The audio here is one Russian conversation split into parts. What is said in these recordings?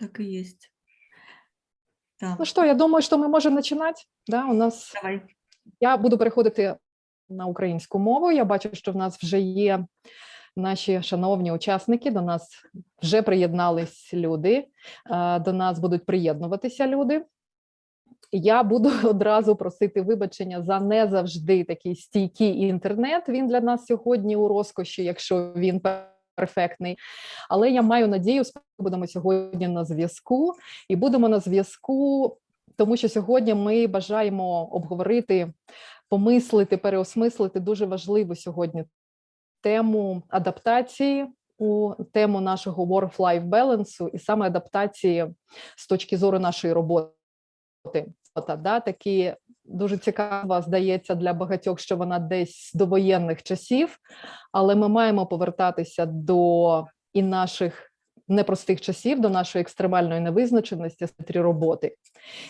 Так и есть. Да. Ну що, я думаю, що ми можемо починати. Да, у нас Давай. я буду переходити на українську мову. Я бачу, що в нас вже є наші шановні учасники. До нас вже приєднались люди. е, До нас будуть приєднуватися люди. Я буду одразу просити вибачення за не завжди такий стійкий інтернет. Він для нас сьогодні у розкоші, якщо він перфектний. Але я маю надію, що будемо сьогодні на зв'язку і будемо на зв'язку, тому що сьогодні ми бажаємо обговорити, помислити, переосмислити дуже важливу сьогодні тему адаптації. У тему нашого work-life balance і саме адаптації з точки зору нашої роботи. Ота, да, такі дуже цікава здається для багатьох, що вона десь з довоєнних часів, але ми маємо повертатися до і наших непростих часів, до нашої екстремальної невизначеності світлі роботи.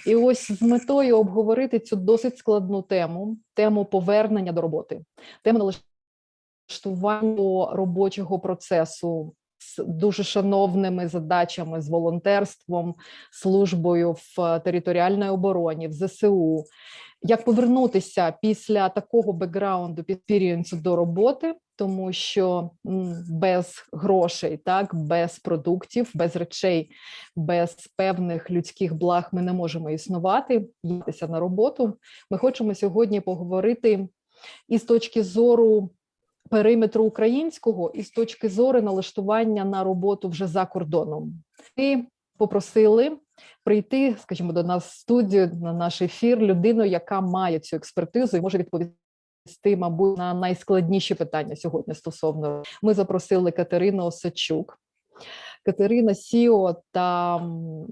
І ось з метою обговорити цю досить складну тему, тему повернення до роботи, тему налаштування до робочого процесу з дуже шановними задачами з волонтерством, службою в територіальній обороні, в ЗСУ. Як повернутися після такого бекграунду підпірієнсу до роботи, тому що без грошей, так без продуктів, без речей, без певних людських благ ми не можемо існувати, їхатися на роботу. Ми хочемо сьогодні поговорити і з точки зору периметру українського, і з точки зору налаштування на роботу вже за кордоном. І попросили прийти, скажімо, до нас в студію на наш ефір людину, яка має цю експертизу і може відповісти, мабуть, на найскладніші питання сьогодні стосовно. Ми запросили Катерину Осадчук. Катерина Сіо та м,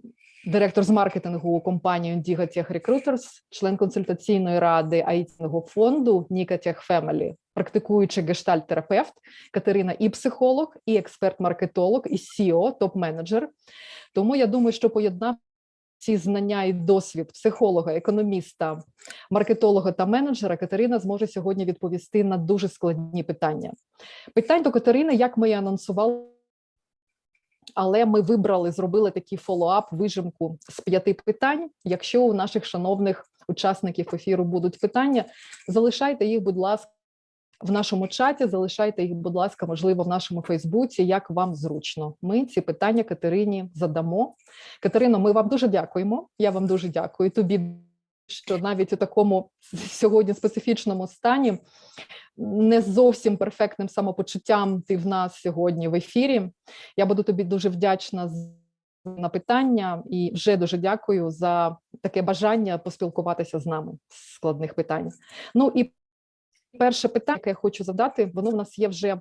директор з маркетингу компанії Tech Recruiters, член консультаційної ради айтінного фонду Nika Tech Family, практикуючий гештальт-терапевт, Катерина і психолог, і експерт-маркетолог, і CEO, топ-менеджер. Тому я думаю, що поєднав ці знання і досвід психолога, економіста, маркетолога та менеджера, Катерина зможе сьогодні відповісти на дуже складні питання. Питань до Катерини, як ми і анонсували, але ми вибрали, зробили такий follow-up, вижимку з п'яти питань. Якщо у наших шановних учасників ефіру будуть питання, залишайте їх, будь ласка, в нашому чаті, залишайте їх, будь ласка, можливо, в нашому Фейсбуці, як вам зручно. Ми ці питання Катерині задамо. Катерино, ми вам дуже дякуємо. Я вам дуже дякую. Тобі, що навіть у такому сьогодні специфічному стані, не зовсім перфектним самопочуттям ти в нас сьогодні в ефірі. Я буду тобі дуже вдячна з- на питання і вже дуже дякую за таке бажання поспілкуватися з нами з складних питань. Ну і перше питання, яке я хочу задати, воно в нас є вже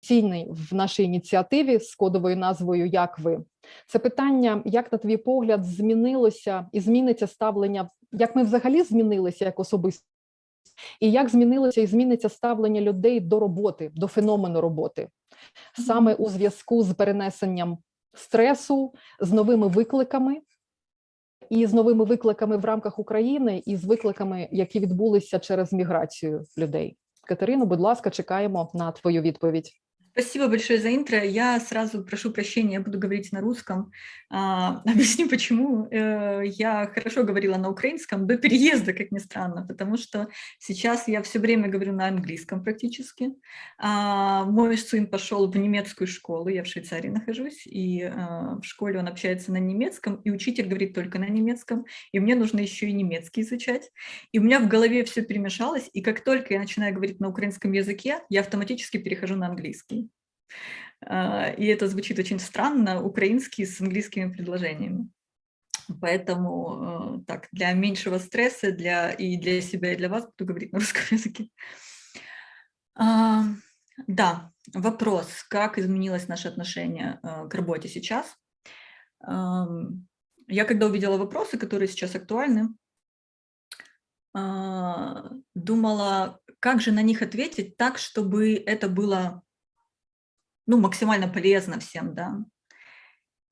цінний в нашій ініціативі з кодовою назвою Як ви це питання, як на твій погляд змінилося і зміниться ставлення, як ми взагалі змінилися як особисто, і як змінилося і зміниться ставлення людей до роботи, до феномену роботи, саме у зв'язку з перенесенням стресу, з новими викликами. І з новими викликами в рамках України, і з викликами, які відбулися через міграцію людей. Катерино, будь ласка, чекаємо на твою відповідь. Спасибо большое за интро. Я сразу прошу прощения, я буду говорить на русском. А, объясню почему. Э, Я хорошо говорила на украинском до переезда, как ни странно, потому что сейчас я все время говорю на английском практически. А, Мой сын пошел в немецкую школу, я в Швейцарии нахожусь, и э, в школе он общается на немецком, и учитель говорит только на немецком, и мне нужно еще и немецкий изучать. И у меня в голове все перемешалось, и как только я начинаю говорить на украинском языке, я автоматически перехожу на английский. А, И это звучит очень странно, украинский с английскими предложениями. Поэтому э, так, для меньшего стресса для, и для себя, и для вас буду говорить на русском языке. А, Да, вопрос, как изменилось наше отношение э, к работе сейчас. Я когда увидела вопросы, которые сейчас актуальны, а, думала, как же на них ответить так, чтобы это было ну, максимально полезно всем, да.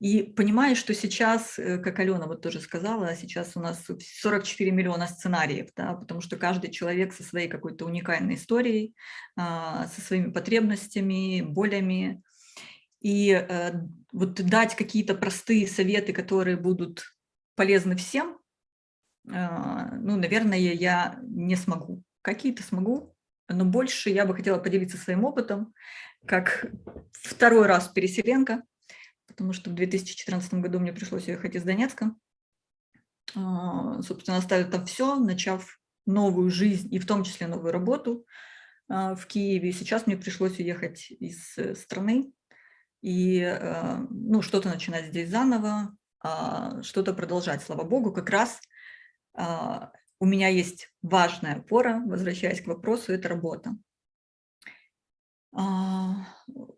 И понимаю, что сейчас, э, как Алена вот тоже сказала, сейчас у нас 44 миллиона сценариев, да, потому что каждый человек со своей какой-то уникальной историей, а, со своими потребностями, болями. И э, вот дать какие-то простые советы, которые будут полезны всем, э, ну, наверное, я не смогу. Какие-то смогу, но больше я бы хотела поделиться своим опытом, как второй раз переселенка, потому что в 2014 году мне пришлось уехать из Донецка. А, собственно, оставив там все, начав новую жизнь и в том числе новую работу а, в Киеве. Сейчас мне пришлось уехать из э, страны и э, ну, что-то начинать здесь заново, а, что-то продолжать. Слава богу, как раз у меня есть важная опора, возвращаясь к вопросу, это работа.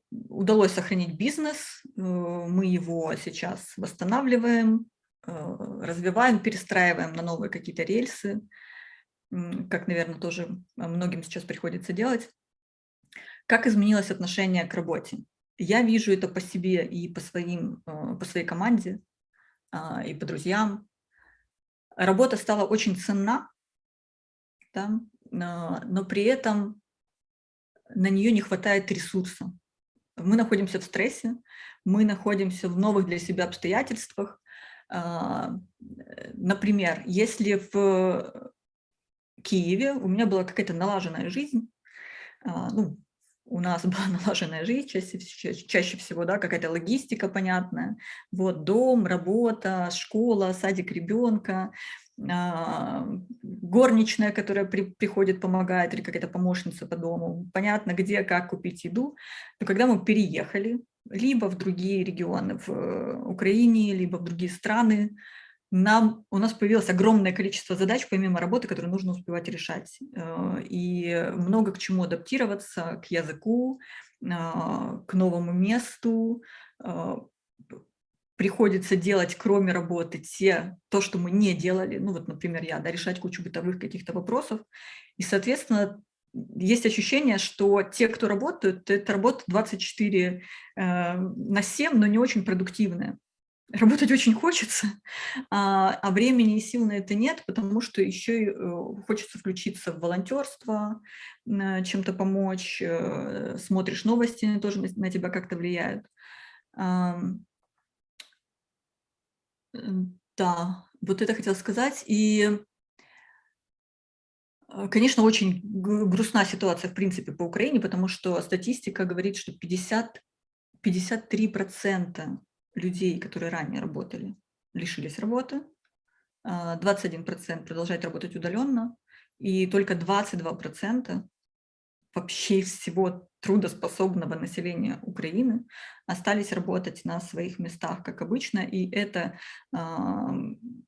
Удалось сохранить бизнес, э, мы его сейчас восстанавливаем, развиваем, перестраиваем на новые какие-то рельсы, как, наверное, тоже многим сейчас приходится делать. Как изменилось отношение к работе? Я вижу это по себе и по, своим, э, по своей команде, а, и по друзьям. Работа стала очень ценна, да, но при этом на нее не хватает ресурса. Мы находимся в стрессе, мы находимся в новых для себя обстоятельствах. А, например, если в Киеве у меня была какая-то налаженная жизнь, а, ну, у нас была налаженная жизнь, чаще, чаще всего, да, какая-то логистика понятная, вот, дом, работа, школа, садик ребенка, а, горничная, которая при, приходит, помогает, или какая-то помощница по дому, понятно, где, как купить еду. Но когда мы переехали, либо в другие регионы в э, Украине, либо в другие страны, нам, у нас появилось огромное количество задач, помимо работы, которые нужно успевать решать. Э, и много к чему адаптироваться, к языку, а, к новому месту. А, приходится делать, кроме работы, те, то, что мы не делали. Ну вот, например, я, да, решать кучу бытовых каких-то вопросов. И, соответственно, есть ощущение, что те, кто работают, это работа 24 э, на 7, но не очень продуктивная. Работать очень хочется, а, а времени и сил на это нет, потому что еще и э, хочется включиться в волонтерство, чем-то помочь, э, смотришь новости, тоже на тебя как-то влияют. Да, вот это хотела сказать. И, э, конечно, очень грустна ситуация, в принципе, по Украине, потому что статистика говорит, что 50, 53% людей, которые ранее работали, лишились работы, 21% а, продолжают работать удаленно, и только 22% вообще всего трудоспособного населения Украины остались работать на своих местах, как обычно, и это, а,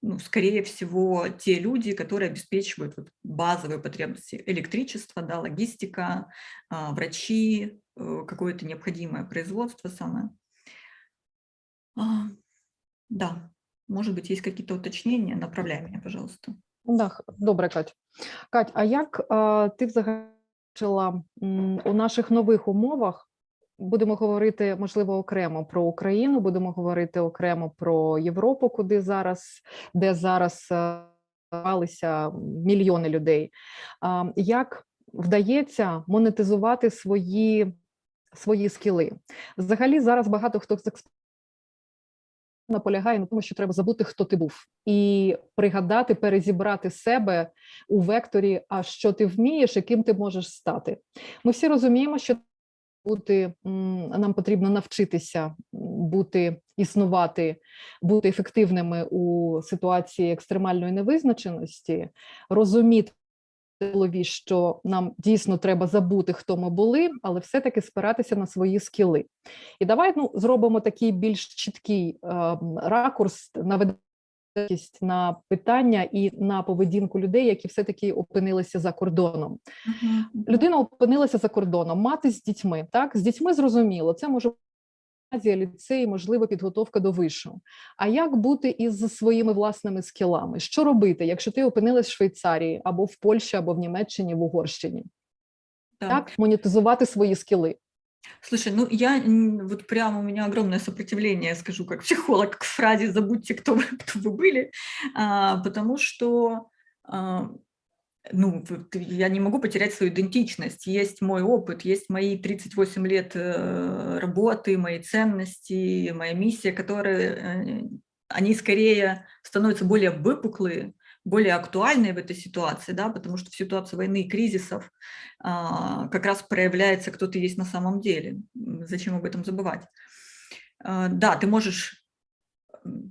ну, скорее всего, те люди, которые обеспечивают базовые потребности электричества, да, логистика, а, врачи, э, какое-то необходимое производство самое. Да, может быть, есть какие-то уточнения, направляй меня, пожалуйста. Да, добре, Кать. Кать, а як ти взагалі у наших нових умовах? Будемо говорити, можливо, окремо про Україну, будемо говорити окремо про Європу, куди зараз, де зараз змалися мільйони людей. Як вдається монетизувати свої свої скіли? Взагалі, зараз багато хто з наполягає на тому, що треба забути, хто ти був, і пригадати, перезібрати себе у векторі, а що ти вмієш і ким ти можеш стати. Ми всі розуміємо, що бути нам потрібно навчитися бути, існувати, бути ефективними у ситуації екстремальної невизначеності, розуміти голові, що нам дійсно треба забути, хто ми були, але все-таки спиратися на свої скіли. І давай ну, зробимо такий більш чіткий е, ракурс на на питання і на поведінку людей, які все-таки опинилися за кордоном. Uh -huh. Людина опинилася за кордоном, мати з дітьми. Так, з дітьми зрозуміло, це може гімназія, ліцей, можливо, підготовка до вишу. А як бути із своїми власними скілами? Що робити, якщо ти опинилась в Швейцарії або в Польщі, або в Німеччині, в Угорщині? Так, так монетизувати свої скіли. Слушай, ну я вот прямо у меня огромное сопротивление, скажу как психолог, к фразе «забудьте, кто вы, кто вы были», а, потому что а, ну, я не могу потерять свою идентичность. Есть мой опыт, есть мои 38 лет э, работы, мои ценности, моя миссия, которые, э, они скорее становятся более выпуклые, более актуальные в этой ситуации, да, потому что в ситуации войны и кризисов а, как раз проявляется, кто ты есть на самом деле. Зачем об этом забывать? А, да, ты можешь,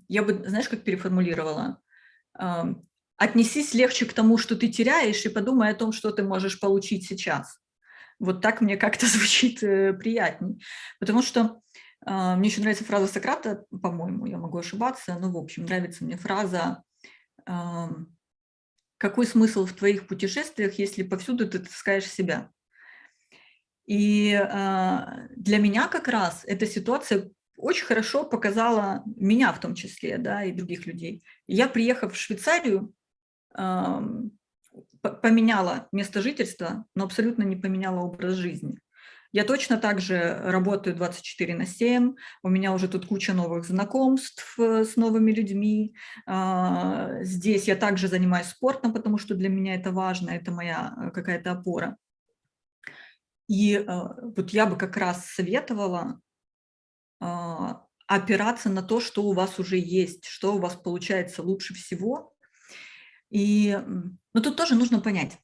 я бы, знаешь, как переформулировала, отнесись легче к тому, что ты теряешь, и подумай о том, что ты можешь получить сейчас. Вот так мне как-то звучит э, приятней. Потому что э, мне еще нравится фраза Сократа, по-моему, я могу ошибаться, но, в общем, нравится мне фраза э, «Какой смысл в твоих путешествиях, если повсюду ты таскаешь себя?» И э, для меня как раз эта ситуация очень хорошо показала меня в том числе, да, и других людей. Я, приехав в Швейцарию, поменяла место жительства, но абсолютно не поменяла образ жизни. Я точно так же работаю 24 на 7, у меня уже тут куча новых знакомств э, с новыми людьми. А, здесь я также занимаюсь спортом, потому что для меня это важно, это моя э, какая-то опора. И э, вот я бы как раз советовала а, опираться на то, что у вас уже есть, что у вас получается лучше всего, и, ну, тут тоже нужно понять,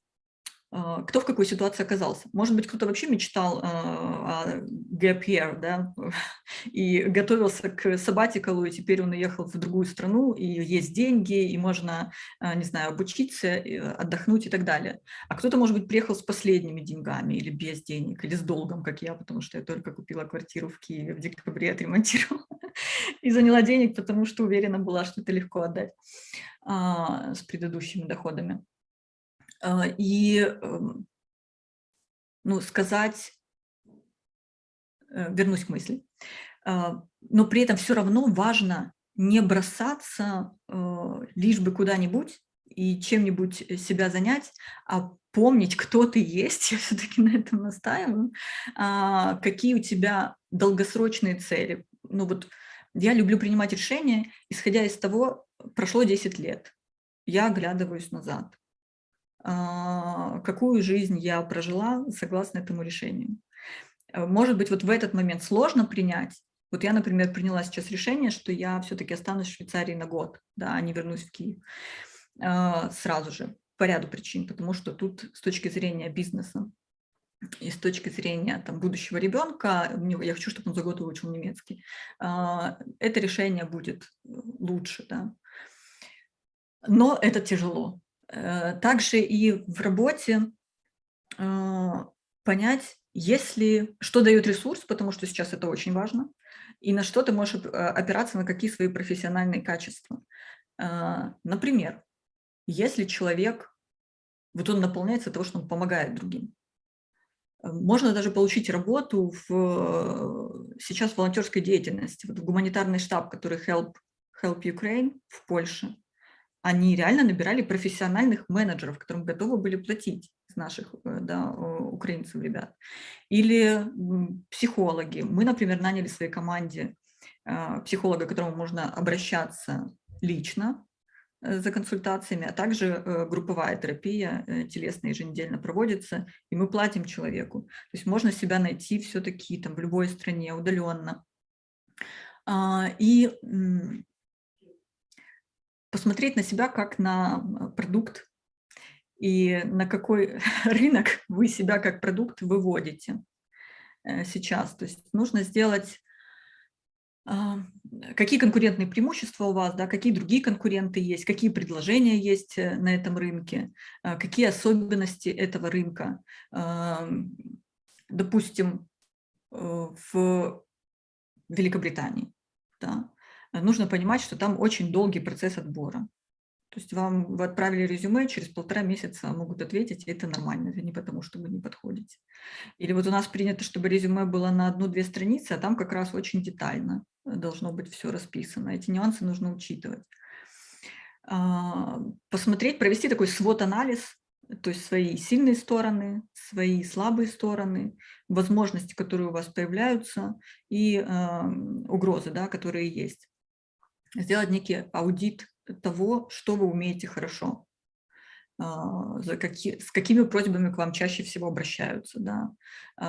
а, кто в какой ситуации оказался. Может быть, кто-то вообще мечтал а, о gap year, да, и готовился к сабатикалу, и теперь он уехал в другую страну, и есть деньги, и можно, а, не знаю, обучиться, отдохнуть и так далее. А кто-то, может быть, приехал с последними деньгами или без денег, или с долгом, как я, потому что я только купила квартиру в Киеве в декабре, отремонтировала и заняла денег, потому что уверена была, что это легко отдать. А, с предыдущими доходами. А, и эм, ну, сказать, э, вернусь к мысли, а, но при этом все равно важно не бросаться э, лишь бы куда-нибудь и чем-нибудь себя занять, а помнить, кто ты есть, я все-таки на этом настаиваю, какие у тебя долгосрочные цели. Ну вот я люблю принимать решения, исходя из того, прошло 10 лет, я оглядываюсь назад. А, какую жизнь я прожила согласно этому решению. Э, может быть, вот в этот момент сложно принять. Вот я, например, приняла сейчас решение, что я все-таки останусь в Швейцарии на год, да, а не вернусь в Киев а, сразу же, по ряду причин, потому что тут с точки зрения бизнеса и с точки зрения там, будущего ребенка, я хочу, чтобы он за год выучил немецкий, а, это решение будет лучше. Да? Но это тяжело. Э, также и в работе а, понять, если, что дает ресурс, потому что сейчас это очень важно, и на что ты можешь опираться, на какие свои профессиональные качества. А, например, если человек, вот он наполняется того, что он помогает другим, можно даже получить работу в, сейчас в волонтерской деятельности, вот в гуманитарный штаб, который Help, Help Ukraine в Польше. Они реально набирали профессиональных менеджеров, которым готовы были платить из наших э, да, украинцев, ребят. Или психологи. Мы, например, наняли в своей команде э, психолога, к которому можно обращаться лично, Э, за консультациями, а также э, групповая терапия э, телесная еженедельно проводится, и мы платим человеку. То есть можно себя найти все-таки там в любой стране удаленно. А, и посмотреть на себя как на продукт и на какой рынок вы себя как продукт выводите сейчас. То есть нужно сделать какие конкурентные преимущества у вас, да, какие другие конкуренты есть, какие предложения есть э, на этом рынке, а, какие особенности этого рынка. Допустим, э, в Великобритании да, нужно понимать, что там очень долгий процесс отбора. То есть вам вы отправили резюме, через полтора месяца могут ответить, и это нормально, это не потому, что вы не подходите. Или вот у нас принято, чтобы резюме было на одну-две страницы, а там как раз очень детально должно быть все расписано. Эти нюансы нужно учитывать. А, посмотреть, провести такой свод-анализ, то есть свои сильные стороны, свои слабые стороны, возможности, которые у вас появляются, и угрозы, да, которые есть. Сделать некий аудит того, что вы умеете хорошо. а, за какие, с какими просьбами к вам чаще всего обращаются, да,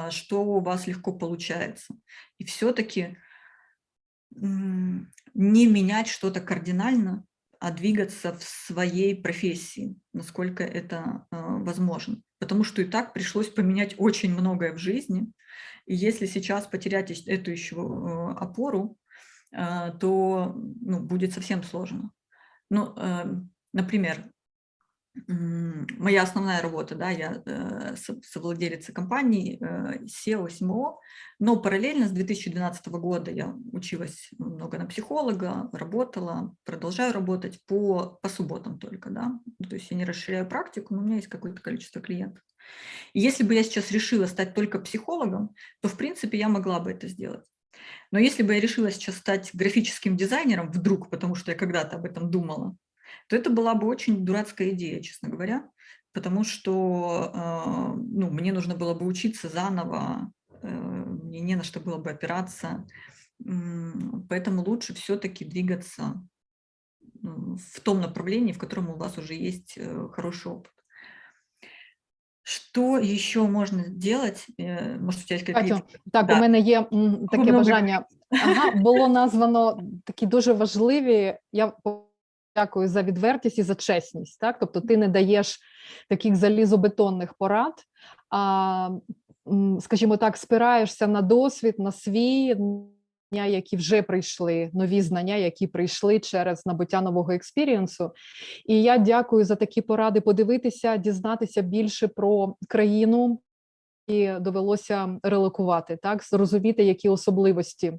что у вас легко получается. И все-таки не менять что-то кардинально, а двигаться в своей профессии, насколько это а, возможно. Потому что и так пришлось поменять очень многое в жизни. И если сейчас потерять эту еще опору, то ну, будет совсем сложно. Ну, например, моя основная работа, да, я э, совладелица компании э, SEO, SMO, но параллельно с 2012 года я училась много на психолога, работала, продолжаю работать по, по субботам только, да, то есть я не расширяю практику, но у меня есть какое-то количество клиентов. И если бы я сейчас решила стать только психологом, то, в принципе, я могла бы это сделать. Но если бы я решила сейчас стать графическим дизайнером вдруг, потому что я когда-то об этом думала, то это была бы очень дурацкая идея, честно говоря, потому что а, ну, мне нужно было бы учиться заново, э, мне не на что было бы опираться, поэтому лучше все-таки двигаться в том направлении, в котором у вас уже есть э, хороший опыт. Что еще можно делать? Э, может, у тебя есть какие-то... Так, да. у мене є таке Много... бажання. Ага, було названо такі дуже важливі, я Дякую за відвертість і за чесність. Так, тобто, ти не даєш таких залізобетонних порад, а скажімо так, спираєшся на досвід, на свій які вже прийшли, нові знання, які прийшли через набуття нового експірієнсу. І я дякую за такі поради подивитися, дізнатися більше про країну, і довелося релокувати, так зрозуміти, які особливості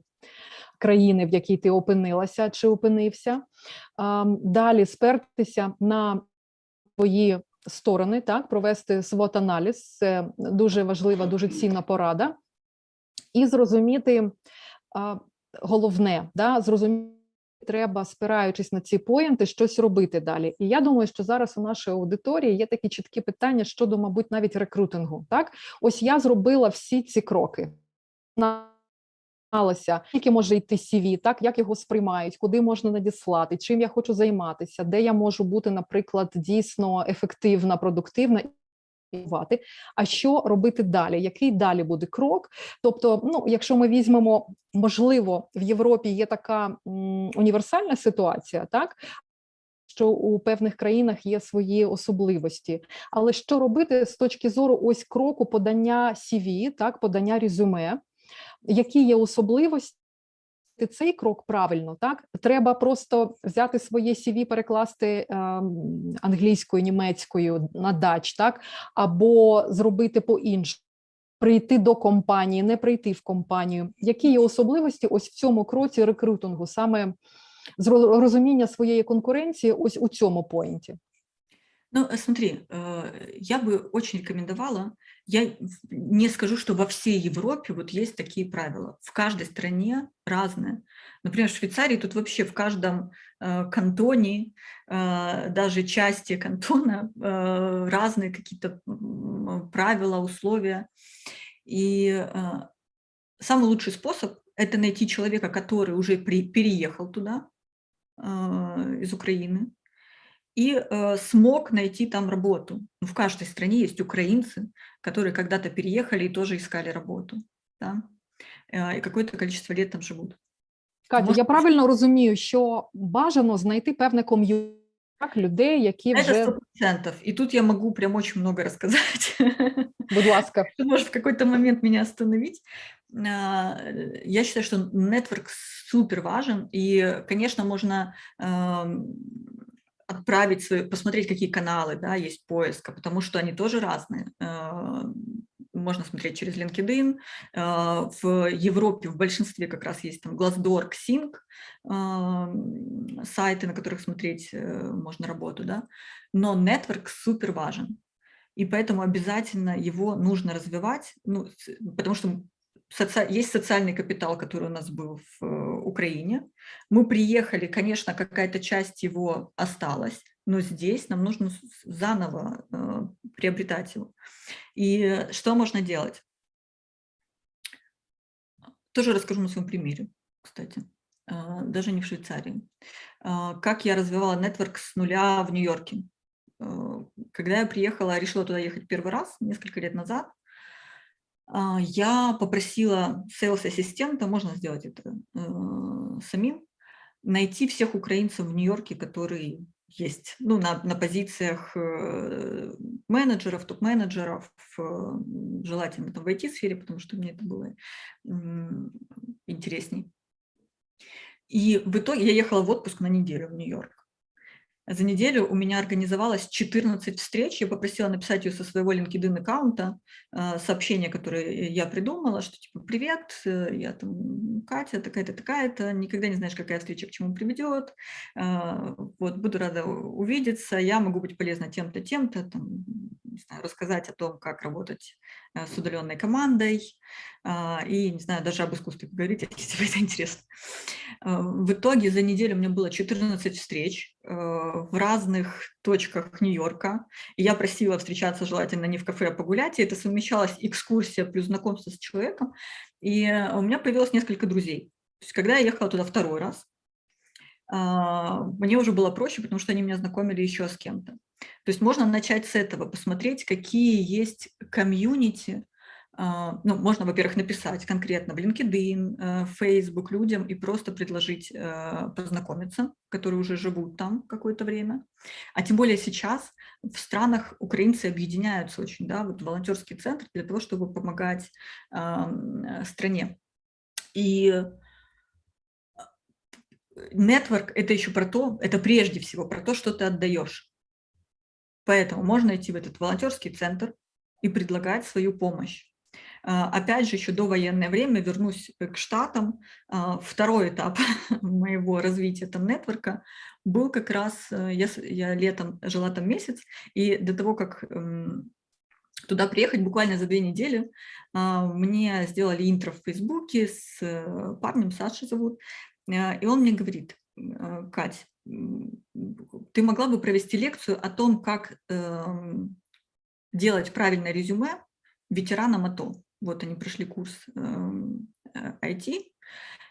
країни, в якій ти опинилася чи опинився. Далі спертися на твої сторони, так, провести свот аналіз це дуже важлива, дуже цінна порада, і зрозуміти головне, да, зрозуміти. Треба, спираючись на ці поєнти, щось робити далі. І я думаю, що зараз у нашій аудиторії є такі чіткі питання щодо, мабуть, навіть рекрутингу. Так, ось я зробила всі ці кроки. Скільки може йти CV, так як його сприймають, куди можна надіслати, чим я хочу займатися, де я можу бути, наприклад, дійсно ефективна, продуктивна. А що робити далі? Який далі буде крок? Тобто, ну, якщо ми візьмемо, можливо, в Європі є така універсальна ситуація, так що у певних країнах є свої особливості, але що робити з точки зору ось кроку подання CV, так подання резюме, які є особливості. Цей крок правильно, так треба просто взяти своє CV, перекласти е, англійською, німецькою на дач, так або зробити по іншому, прийти до компанії, не прийти в компанію. Які є особливості ось в цьому кроці рекрутингу, саме з розуміння своєї конкуренції, ось у цьому поінті? Ну, смотри, э, я бы очень рекомендовала, я не скажу, что во всей Европе вот есть такие правила. В каждой стране разные. Например, в Швейцарии тут вообще в каждом э, кантоне, э, даже части кантона разные какие-то правила, условия. И самый лучший способ – это найти человека, который уже переехал туда, из Украины, и э, смог найти там работу. Ну, в каждой стране есть украинцы, которые когда-то переехали и тоже искали работу. Да? Э, и какое-то количество лет там живут. Катя, Может, я правильно розумію, що бажано знайти певне ком'юніті людей, які вже... Это 100%. И тут я могу прям очень много рассказать. Будь ласка. Может в какой-то момент меня остановить. А, я считаю, что нетворк супер важен, и, конечно, можно отправить, свои, посмотреть, какие каналы да, есть поиска, потому что они тоже разные. Э, можно смотреть через LinkedIn. Э, в Европе в большинстве как раз есть там Glassdoor, Xing, э, сайты, на которых смотреть можно работу. Да? Но нетворк супер важен. И поэтому обязательно его нужно развивать, ну, потому что соци... есть социальный капитал, который у нас был в э, Украине. Мы приехали, конечно, какая-то часть его осталась, но здесь нам нужно заново э, приобретать его. И что можно делать? Тоже расскажу на своем примере, кстати, э, даже не в Швейцарии. Э, как я развивала нетворк с нуля в Нью-Йорке. когда я приехала, решила туда ехать первый раз, несколько лет назад, я попросила сейлс-ассистента, можно сделать это э, самим, найти всех украинцев в Нью-Йорке, которые есть ну, на, на позициях э, менеджеров, топ-менеджеров, желательно там в IT-сфере, потому что мне это было интересней. И в итоге я ехала в отпуск на неделю в Нью-Йорк. За неделю у меня организовалось 14 встреч. Я попросила написать ее со своего LinkedIn аккаунта, э, сообщение, которое я придумала, что типа «Привет, э, я там Катя, такая-то, такая-то, никогда не знаешь, какая встреча к чему приведет, э, вот, буду рада увидеться, я могу быть полезна тем-то, тем-то, не знаю, рассказать о том, как работать с удаленной командой, и, не знаю, даже об искусстве поговорить, если тебе это интересно». В итоге за неделю у меня было 14 встреч, в разных точках Нью-Йорка. Я просила встречаться желательно не в кафе, а погулять. И это совмещалась экскурсия плюс знакомство с человеком. И у меня появилось несколько друзей. То есть, когда я ехала туда второй раз, а, мне уже было проще, потому что они меня знакомили еще с кем-то. То есть можно начать с этого, посмотреть, какие есть комьюнити, а, ну, можно, во-первых, написать конкретно в LinkedIn, э, Facebook людям и просто предложить э, познакомиться, которые уже живут там какое-то время. А тем более сейчас в странах украинцы объединяются очень, да, вот волонтерский центр для того, чтобы помогать э, стране. И нетворк – это еще про то, это прежде всего про то, что ты отдаешь. Поэтому можно идти в этот волонтерский центр и предлагать свою помощь. А, опять же, еще до военное время вернусь э, к Штатам. А, второй этап моего развития там нетворка был как раз, э, я, я летом жила там месяц, и до того, как эм, туда приехать буквально за две недели. А, мне сделали интро в Фейсбуке с э, парнем, Саша зовут, и он мне говорит, Кать, ты могла бы провести лекцию о том, как эм, делать правильное резюме ветеранам АТО. Вот они прошли курс IT, эм,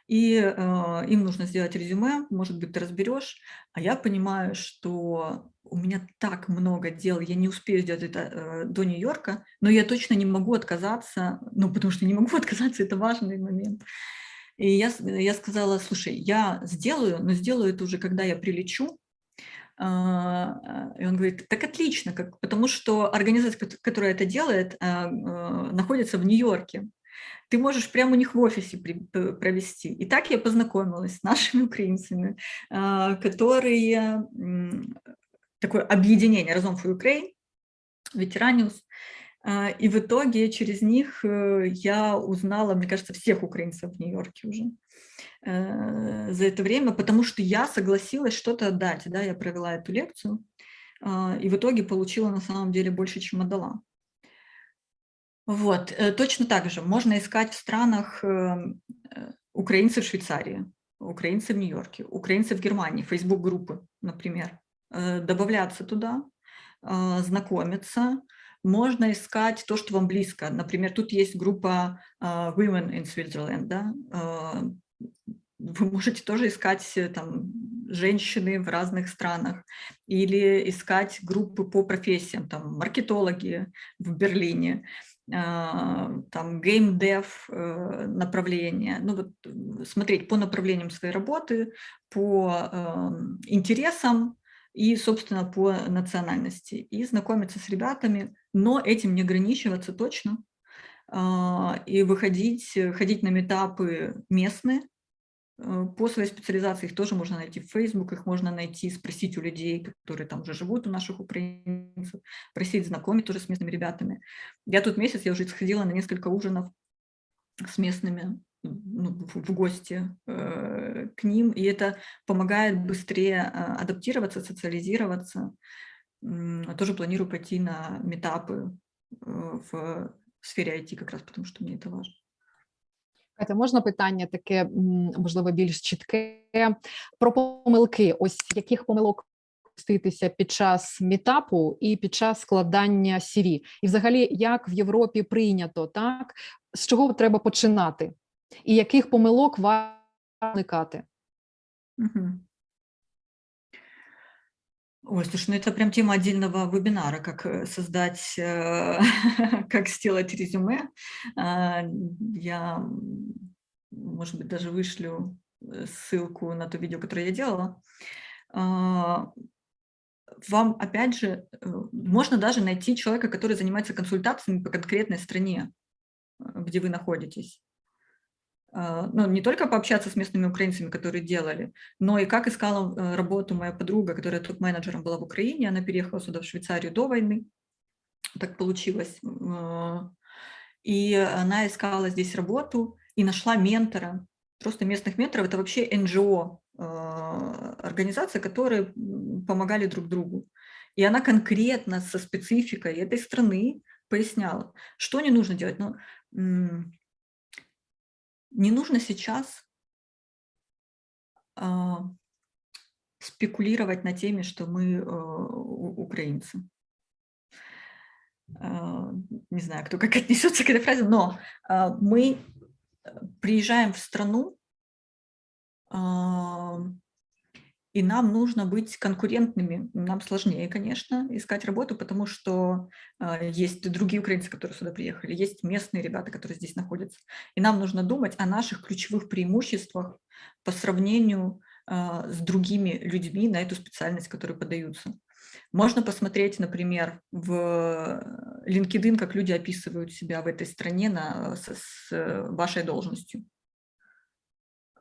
и э, им нужно сделать резюме, может быть, ты разберешь, а я понимаю, что у меня так много дел, я не успею сделать это э, до Нью-Йорка, но я точно не могу отказаться, ну, потому что не могу отказаться, это важный момент. И я, я сказала, слушай, я сделаю, но сделаю это уже, когда я прилечу, и он говорит, так отлично, как, потому что организация, которая это делает, а, а, находится в Нью-Йорке. Ты можешь прямо у них в офисе провести. И так я познакомилась с нашими украинцами, которые такое объединение Разом for Ukraine, Ветераниус, и в итоге через них э, я узнала, мне кажется, всех украинцев в Нью-Йорке уже. Э, за это время, потому что я согласилась что-то отдать. Да, я провела эту лекцию а, и в итоге получила на самом деле больше, чем отдала. Вот, э, точно так же можно искать в странах эм, э, украинцев в Швейцарии, украинцы в Нью-Йорке, украинцы в Германии, Facebook-группы, например, добавляться туда, знакомиться, можно искать то, что вам близко. Например, тут есть группа Women in Switzerland, да, вы можете тоже искать э, там женщины в разных странах или искать группы по профессиям, там маркетологи в Берлине, а, там геймдев э, направление, ну вот э, смотреть по направлениям своей работы, по эм, интересам и, собственно, по национальности, и знакомиться с ребятами, но этим не ограничиваться точно, и выходить, ходить на метапы местные, Э, по своей специализации их тоже можно найти в Facebook, их можно найти, спросить у людей, которые там уже живут, у наших украинцев, просить знакомить тоже с местными ребятами. Я тут месяц, я уже сходила на несколько ужинов с местными ну, в гости э, к ним, и это помогает быстрее э, адаптироваться, социализироваться. Э, тоже планирую пойти на метапы э, в сфере IT как раз, потому что мне это важно. Катя, можна питання таке, можливо, більш чітке про помилки. Ось яких помилок допуститися під час мітапу і під час складання сірі? І взагалі, як в Європі прийнято, так? З чого треба починати? І яких помилок варто уникати? Угу. Ой, слушай, ну это прям тема отдельного вебинара, как э, создать, э, как сделать резюме. А, я, может быть, даже вышлю э, ссылку на то видео, которое я делала. А, вам, опять же, можно даже найти человека, который занимается консультациями по конкретной стране, где вы находитесь. А, ну, не только пообщаться с местными украинцами, которые делали, но и как искала э, работу моя подруга, которая топ-менеджером была в Украине, она переехала сюда, в Швейцарию до войны, так получилось. А, и она искала здесь работу и нашла ментора, просто местных менторов. Это вообще НГО, а, организация, которые помогали друг другу. И она конкретно со спецификой этой страны поясняла, что не нужно делать. Ну, не нужно сейчас э, спекулировать на теме, что мы э, украинцы. Э, не знаю, кто как отнесется к этой фразе, но э, мы приезжаем в страну, и нам нужно быть конкурентными. Нам сложнее, конечно, искать работу, потому что э, есть другие украинцы, которые сюда приехали, есть местные ребята, которые здесь находятся. И нам нужно думать о наших ключевых преимуществах по сравнению э, с другими людьми на эту специальность, которые подаются. Можно посмотреть, например, в LinkedIn, как люди описывают себя в этой стране на, с, с вашей должностью.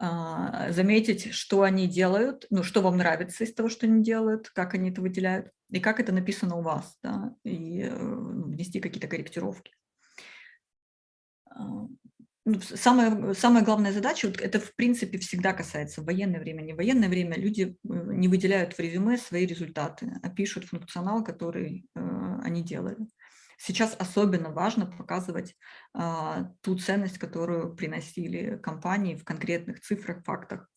А, заметить, что они делают, ну, что вам нравится из того, что они делают, как они это выделяют, и как это написано у вас, да, и э, ну, внести какие-то корректировки. А, ну, самая, самая главная задача, вот это в принципе всегда касается военное время, не военное время, люди э, не выделяют в резюме свои результаты, а пишут функционал, который э, они делали. Сейчас особенно важно показывать а, ту ценность, которую приносили компании в конкретных цифрах, фактах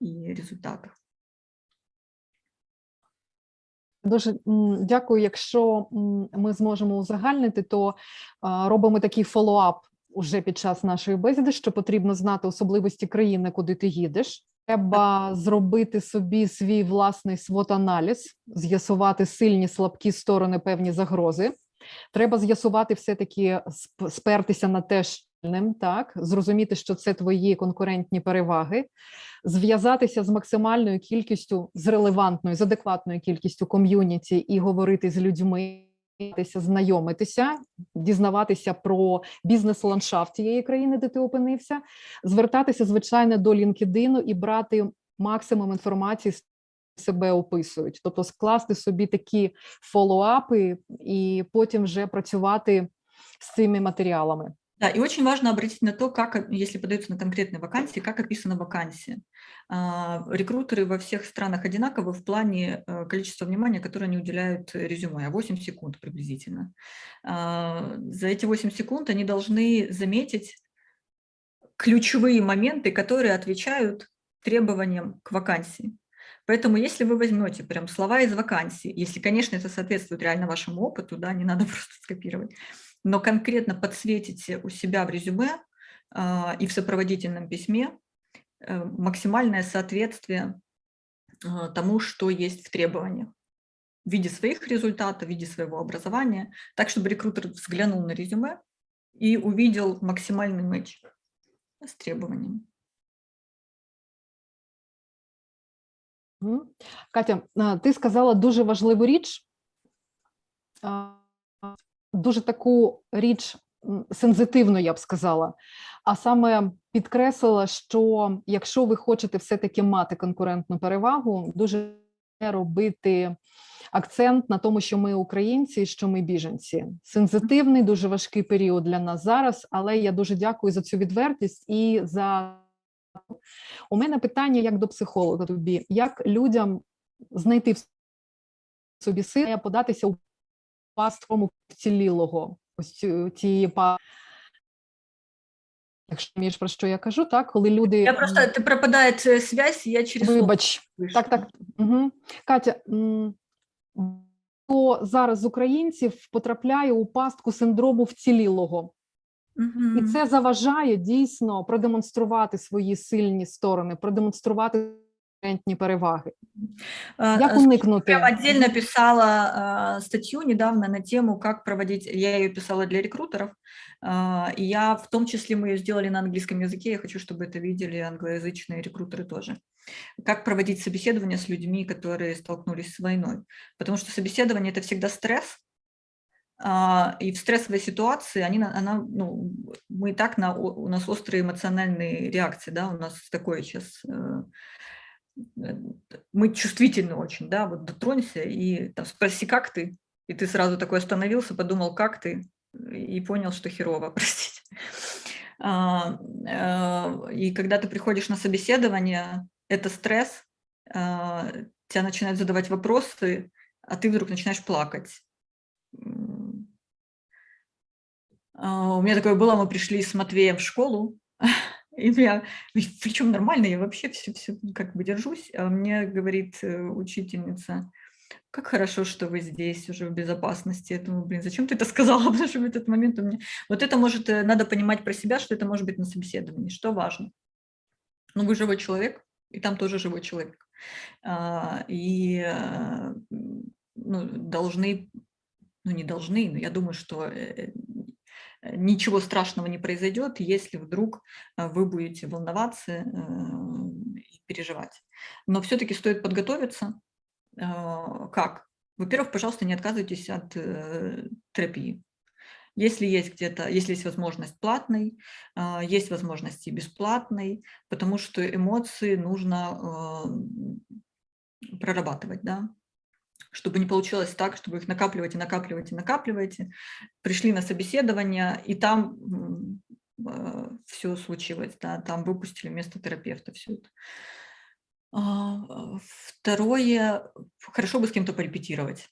и результатах. Дуже дякую. Якщо ми зможемо узагальнити, то робимо такий follow-up уже під час нашої бесіди, що потрібно знати особливості країни, куди ти їдеш. Треба зробити собі свій власний SWOT-аналіз, з'ясувати сильні слабкі сторони, певні загрози. Треба з'ясувати все-таки спертися на те так зрозуміти, що це твої конкурентні переваги, зв'язатися з максимальною кількістю, з релевантною, з адекватною кількістю ком'юніті і говорити з людьми. Знайомитися, дізнаватися про бізнес-ландшафт тієї країни, де ти опинився, звертатися звичайно до LinkedIn і брати максимум інформації себе описують, тобто скласти собі такі фоллоуапи і потім вже працювати з цими материалами. Да, и очень важно обратить на то, как, если подаются на конкретные вакансии, как описана вакансия. Рекрутеры во всех странах одинаковы в плане э, количества внимания, которое они уделяют резюме, 8 секунд приблизительно. За эти 8 секунд они должны заметить ключевые моменты, которые отвечают требованиям к вакансии. Поэтому если вы возьмете прям слова из вакансии, если, конечно, это соответствует реально вашему опыту, да, не надо просто скопировать, но конкретно подсветите у себя в резюме э, и в сопроводительном письме э, максимальное соответствие э, тому, что есть в требованиях в виде своих результатов, в виде своего образования, так, чтобы рекрутер взглянул на резюме и увидел максимальный матч с требованиями. Катя, ти сказала дуже важливу річ, дуже таку річ сензитивну, я б сказала. А саме підкреслила, що якщо ви хочете все-таки мати конкурентну перевагу, дуже робити акцент на тому, що ми українці, що ми біженці. Сензитивний, дуже важкий період для нас зараз, але я дуже дякую за цю відвертість і за у мене питання як до психолога тобі, як людям знайти в собі сили податися у пасткому вцілілого, ось цієї па. Якщо розумієш, про що я кажу, так, коли люди... Я просто, ти пропадає связь, я через... Вибач, так, так. Угу. Катя, хто зараз з українців потрапляє у пастку синдрому вцілілого? І це заважає дійсно продемонструвати свої сильні сторони, продемонструвати конкурентні переваги. А, Як а, слушай, уникнути? Прям отдельно писала а, статью недавно на тему, как проводить, я ее писала для рекрутеров, а, и я в том числе мы ее сделали на английском языке, я хочу, чтобы это видели англоязычные рекрутеры тоже. Как проводить собеседование с людьми, которые столкнулись с войной. Потому что собеседование – это всегда стресс, а, и в стрессовой ситуации они, на- она, ну, мы и так, на, у нас острые эмоциональные реакции, да, у нас такое сейчас, э, э, мы чувствительны очень, да, вот дотронься и там, спроси, как ты, и ты сразу такой остановился, подумал, как ты, и понял, что херово, простите. А, э, И когда ты приходишь на собеседование, это стресс, а, тебя начинают задавать вопросы, а ты вдруг начинаешь плакать. М. А, У меня такое было, мы пришли с Матвеем в школу, и я, причем нормально, я вообще все, все как бы держусь, а мне говорит э, учительница, как хорошо, что вы здесь уже в безопасности. Я думаю, блин, зачем ты это сказала? Потому что в этот момент у меня... Вот это может, э, надо понимать про себя, что это может быть на собеседовании, что важно. Ну, вы живой человек, и там тоже живой человек. А, И э, ну, должны, ну не должны, но я думаю, что ничего страшного не произойдет, если вдруг э, вы будете волноваться э, и переживать. Но все-таки стоит подготовиться. А, Как? Во-первых, пожалуйста, не отказывайтесь от э, терапии. Если есть где-то, если есть возможность платной, есть возможности бесплатной, потому что эмоции нужно э, прорабатывать, да, чтобы не получилось так, чтобы их накапливаете, накапливаете, накапливаете, пришли на собеседование, и там все случилось, да, там выпустили вместо терапевта все это. А, Второе, хорошо бы с кем-то порепетировать.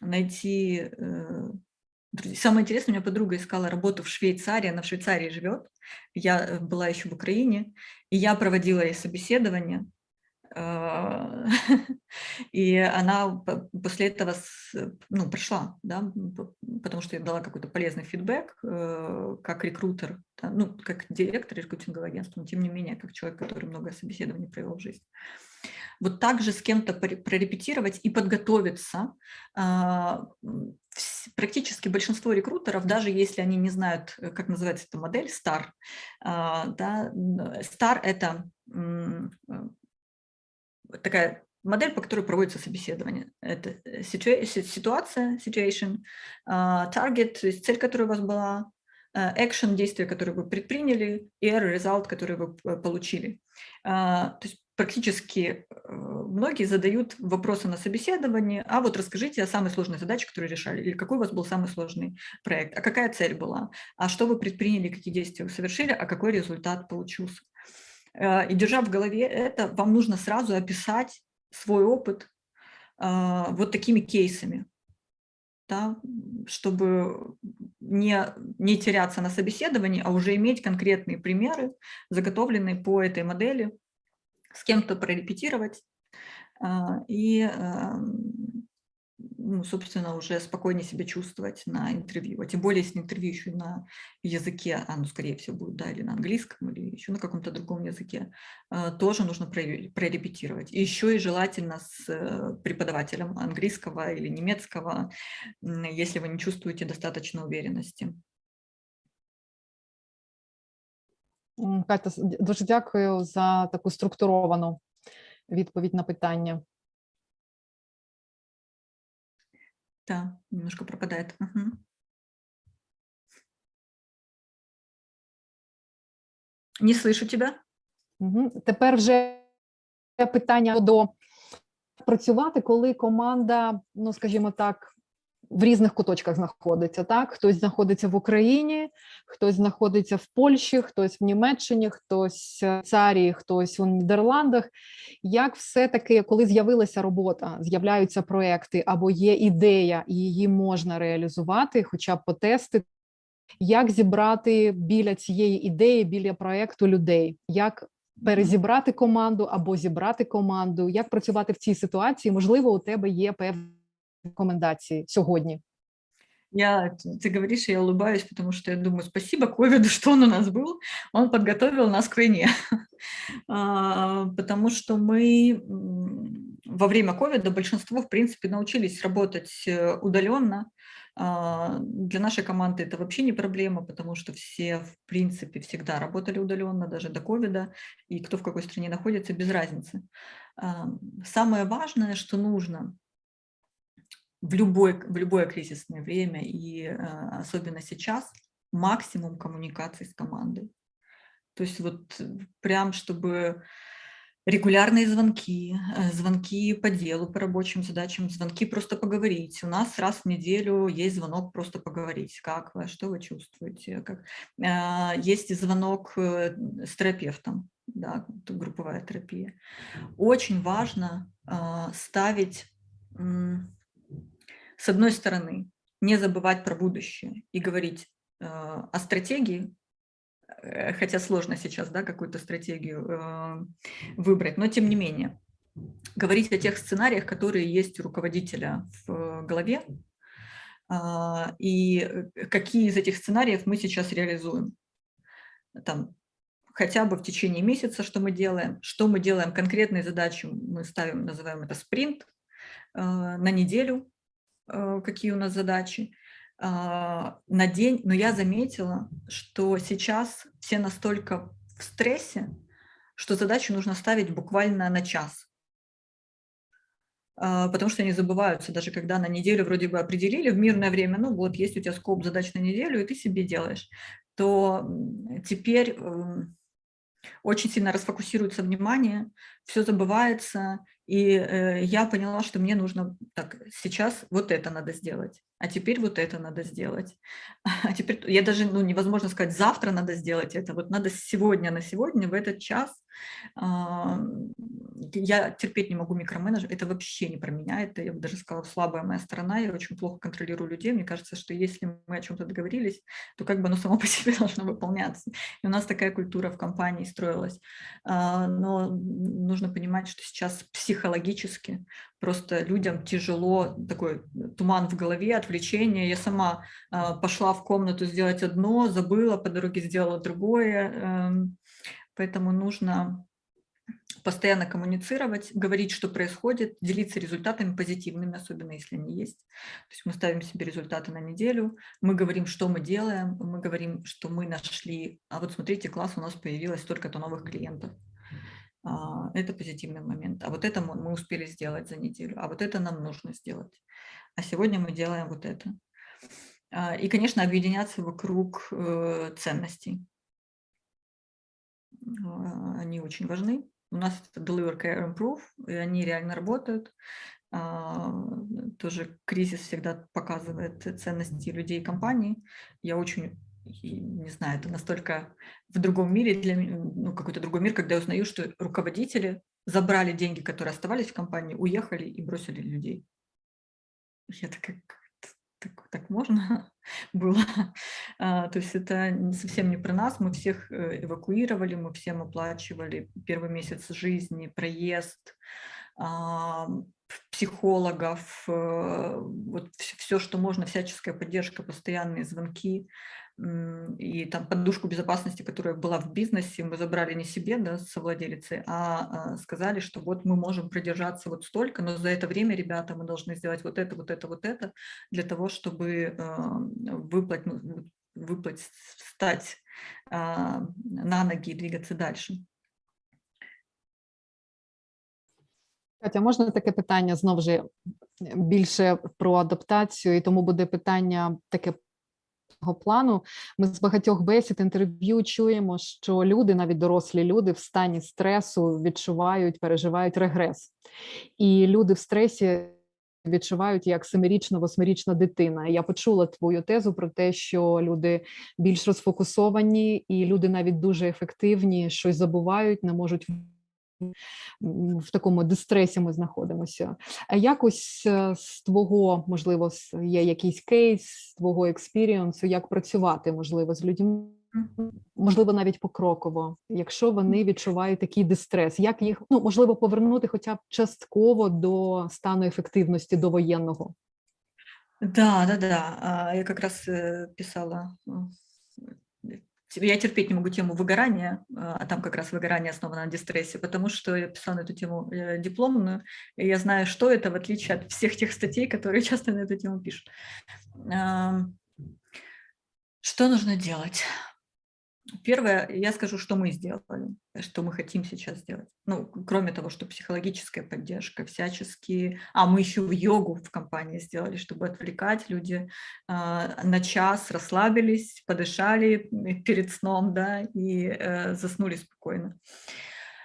Найти... э. Самое интересное, у меня подруга искала работу в Швейцарии, она в Швейцарии живет, я э, была еще в Украине, и я проводила ей собеседование, а, и она после этого ну, прошла, да, потому что я дала какой-то полезный фидбэк э, как рекрутер, да, ну, как директор рекрутингового агентства, но тем не менее, как человек, который много собеседований провел в жизни. Вот так же с кем-то прорепетировать и подготовиться. А, Практически большинство рекрутеров, даже если они не знают, э, как называется эта модель, STAR, а, да, STAR – это э, такая модель, по которой проводится собеседование. Это э, ситуация, situation, а, target, то есть цель, которая у вас была, э, action, действие, которое вы предприняли, и result, который вы п- получили. А, То есть практически э, многие задают вопросы на собеседовании, а вот расскажите о самой сложной задаче, которую решали, или какой у вас был самый сложный проект, а какая цель была, а что вы предприняли, какие действия вы совершили, а какой результат получился. Э, И держа в голове это, вам нужно сразу описать свой опыт а, вот такими кейсами, да, чтобы не, не теряться на собеседовании, а уже иметь конкретные примеры, заготовленные по этой модели, с кем-то прорепетировать а, и, ам, ну, собственно, уже спокойнее себя чувствовать на интервью. А тем более, если интервью еще на языке, а ну, скорее всего, будет, да, или на английском, или еще на каком-то другом языке, а, тоже нужно проре- прорепетировать. И еще и желательно с э, преподавателем английского или немецкого, если вы не чувствуете достаточно уверенности. Катя, дуже дякую за таку структуровану відповідь на питання. Да, немножко пропадает. Угу. Не слышу тебя. Угу. Тепер вже питання до працювати, коли команда, ну скажімо так, в різних куточках знаходиться. Так, хтось знаходиться в Україні, хтось знаходиться в Польщі, хтось в Німеччині, хтось в Царії, хтось у Нідерландах. Як все-таки, коли з'явилася робота, з'являються проекти або є ідея, і її можна реалізувати, хоча б потестити, як зібрати біля цієї ідеї, біля проекту людей, як перезібрати команду або зібрати команду, як працювати в цій ситуації? Можливо, у тебе є певні рекомендації сьогодні. Я, ты говоришь, и я улыбаюсь, потому что я думаю, спасибо ковиду, что он у нас был, он подготовил нас к войне. А, потому что мы во время ковида большинство, в принципе, научились работать э, удаленно. А, для нашей команды это вообще не проблема, потому что все, в принципе, всегда работали удаленно, даже до ковида, и кто в какой стране находится, без разницы. А, самое важное, что нужно в, любой, в любое кризисное время, и а, особенно сейчас, максимум коммуникации с командой. То есть вот прям, чтобы регулярные звонки, э, звонки по делу, по рабочим задачам, звонки просто поговорить. У нас раз в неделю есть звонок просто поговорить. Как вы, что вы чувствуете? Как... Есть звонок э, с терапевтом да, групповая терапия. Очень важно э, ставить, э, с одной стороны, не забывать про будущее и говорить э, о стратегии, э, хотя сложно сейчас да, какую-то стратегию э, выбрать, но тем не менее, говорить о тех сценариях, которые есть у руководителя в голове, э, и какие из этих сценариев мы сейчас реализуем. Там хотя бы в течение месяца, что мы делаем, что мы делаем, конкретные задачи мы ставим, называем это спринт, э, на неделю, э, какие у нас задачи, э, на день. Но я заметила, что сейчас все настолько в стрессе, что задачу нужно ставить буквально на час. Потому что они забываются, даже когда на неделю вроде бы определили в мирное время, ну вот, есть у тебя скоп задач на неделю, и ты себе делаешь, то теперь эм, очень сильно расфокусируется внимание, все забывается, и э, я поняла, что мне нужно, так, сейчас вот это надо сделать, а теперь вот это надо сделать. А теперь, я даже, ну, невозможно сказать, завтра надо сделать это, вот надо сегодня на сегодня, в этот час. Э, я терпеть не могу микроменеджер, это вообще не про меня, это, я бы даже сказала, слабая моя сторона, я очень плохо контролирую людей, мне кажется, что если мы о чем-то договорились, то как бы оно само по себе должно выполняться. И у нас такая культура в компании строилась. Э, но нужно понимать, что сейчас психологически просто людям тяжело, такой туман в голове, отвлечение. Я сама э, пошла в комнату сделать одно, забыла, по дороге сделала другое. Э, поэтому нужно постоянно коммуницировать, говорить, что происходит, делиться результатами позитивными, особенно если они есть. То есть мы ставим себе результаты на неделю, мы говорим, что мы делаем, мы говорим, что мы нашли, а вот смотрите, класс, у нас появилось столько-то новых клиентов. А, это позитивный момент. А вот это мы успели сделать за неделю, а вот это нам нужно сделать. А сегодня мы делаем вот это. А, и, конечно, объединяться вокруг э, ценностей. А, они очень важны. У нас это Deliver Care Improve, и они реально работают. Тоже кризис всегда показывает ценности людей и компаний. Я очень не знаю, это настолько в другом мире, для ну, какой-то другой мир, когда я узнаю, что руководители забрали деньги, которые оставались в компании, уехали и бросили людей. Я такая, так, так можно было? А, то есть это совсем не про нас, мы всех э, эвакуировали, мы всем оплачивали первый месяц жизни, проезд, а, психологов, э, вот все, что можно, всяческая поддержка, постоянные звонки и там подушку безопасности, которая была в бизнесе, мы забрали не себе, да, совладелицы, а, а сказали, что вот мы можем продержаться вот столько, но за это время, ребята, мы должны сделать вот это, вот это, вот это, для того, чтобы выплатить, ну, выплатить встать а, на ноги и двигаться дальше. Катя, можна таке питання знову ж більше про адаптацію, і тому буде питання таке плану. Ми з багатьох бесід інтерв'ю чуємо, що люди, навіть дорослі люди, в стані стресу відчувають, переживають регрес, і люди в стресі. Відчувають як семирічна, восьмирічна дитина. Я почула твою тезу про те, що люди більш розфокусовані, і люди навіть дуже ефективні, щось забувають, не можуть в такому дистресі ми знаходимося. А якось е, з твого, можливо, є якийсь кейс, з твого експірієнсу, як працювати, можливо, з людьми, можливо, навіть покроково, якщо вони відчувають такий дистрес, як їх ну можливо повернути хоча б частково до стану ефективності до воєнного? Да, да, да. Я как раз э, писала. Э, Я терпеть не могу тему выгорания, а а там как раз выгорание основано на дистрессе, потому что я писала на эту тему э, дипломную, и я знаю, что это, в отличие от всех тех статей, которые часто на эту тему пишут. Что нужно делать? Первое, я скажу, что мы сделали, что мы хотим сейчас сделать. Ну, кроме того, что психологическая поддержка, всяческие... А, мы еще в йогу в компании сделали, чтобы отвлекать люди а, на час, расслабились, подышали м, перед сном, да, и э, заснули спокойно.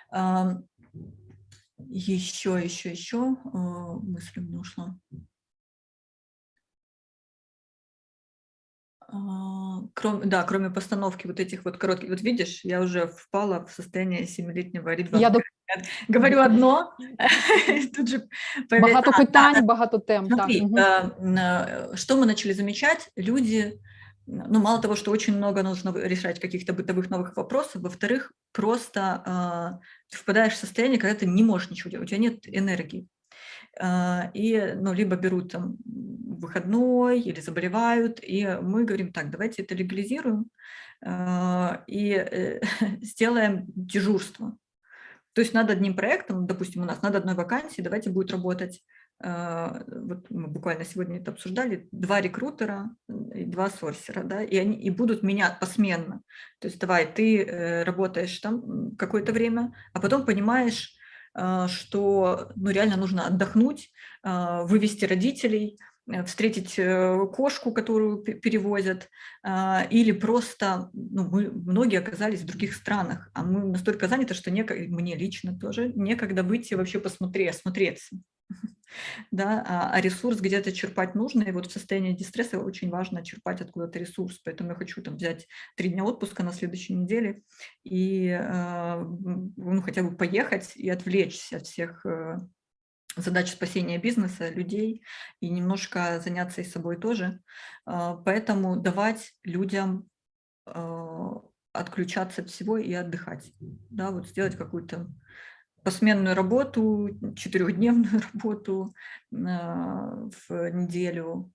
Ам, еще, еще, еще э, мысль мне ушла. А, Кроме, да, кроме постановки вот этих вот коротких, вот видишь, я уже впала в состояние семилетнего ребенка. Я Говорю одно, тут же багато питань, багато тем. Смотри, э, э, что мы начали замечать, люди, ну, мало того, что очень много нужно решать каких-то бытовых новых вопросов, во-вторых, просто э, ты впадаешь в состояние, когда ты не можешь ничего делать, у тебя нет энергии. Э, И, ну, либо берут там выходной или заболевают, и мы говорим, так, давайте это легализируем э, и э, сделаем дежурство. То есть над одним проектом, допустим, у нас над одной вакансией, давайте будет работать, э, вот мы буквально сегодня это обсуждали, два рекрутера и два сорсера, да, и они и будут менять посменно. То есть давай, ты э, работаешь там какое-то время, а потом понимаешь, что ну, реально нужно отдохнуть, э, вывести родителей, э, встретить э, кошку, которую пе- перевозят, а, или просто, ну, мы, многие оказались в других странах, а мы настолько заняты, что некогда, мне лично тоже, некогда выйти вообще посмотреть, осмотреться. Да, а, а ресурс где-то черпать нужно, и вот в состоянии дистресса очень важно черпать откуда-то ресурс, поэтому я хочу там взять три дня отпуска на следующей неделе и а, ну, хотя бы поехать и отвлечься от всех э, задач спасения бизнеса, людей и немножко заняться и собой тоже. А, Поэтому давать людям отключаться от всего и отдыхать. Да, вот сделать какую-то посменную работу, четырехдневную работу а, в неделю,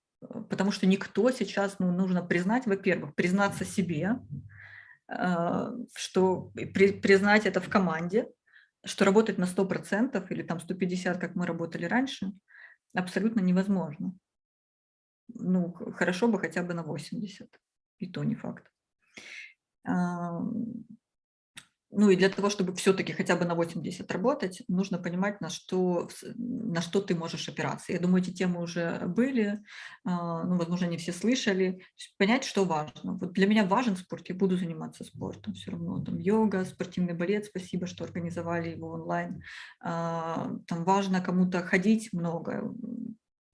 потому что никто сейчас, ну, нужно признать, во-первых, признаться себе, а, что при- признать это в команде, что работать на 100% или там 150, как мы работали раньше, абсолютно невозможно. Ну, хорошо бы хотя бы на 80, и то не факт. Ну и для того, чтобы все-таки хотя бы на 80 работать, нужно понимать, на что, на что ты можешь опираться. Я думаю, эти темы уже были, а, ну, возможно, не все слышали. Понять, что важно. Вот для меня важен спорт, я буду заниматься спортом все равно. Там йога, спортивный балет, спасибо, что организовали его онлайн. А, Там важно кому-то ходить много,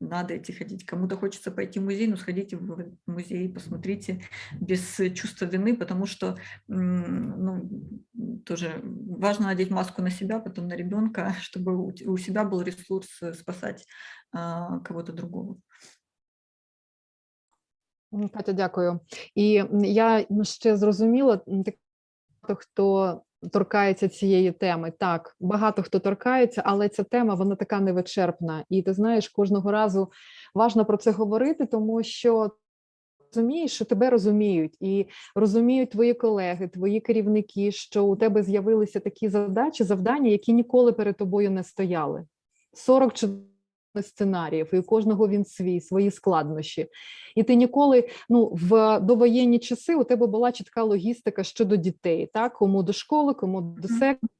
надо идти ходить. Кому-то хочется пойти в музей, ну сходите в музей, посмотрите без чувства вины, потому что ну, тоже важно надеть маску на себя, потом на ребенка, чтобы у себя был ресурс э, спасать а, кого-то другого. Катя, дякую. М, я ще зрозуміла, хто торкається цієї теми. Так, багато хто торкається, але ця тема вона така невичерпна. І ти знаєш, кожного разу важно про це говорити, тому що розумієш, що тебе розуміють, і розуміють твої колеги, твої керівники, що у тебе з'явилися такі задачі, завдання, які ніколи перед тобою не стояли. 40 чи сценаріїв, і у кожного він свій, свої складнощі. І ти ніколи, ну в довоєнні часи у тебе була чітка логістика щодо дітей, так кому до школи, кому до секції,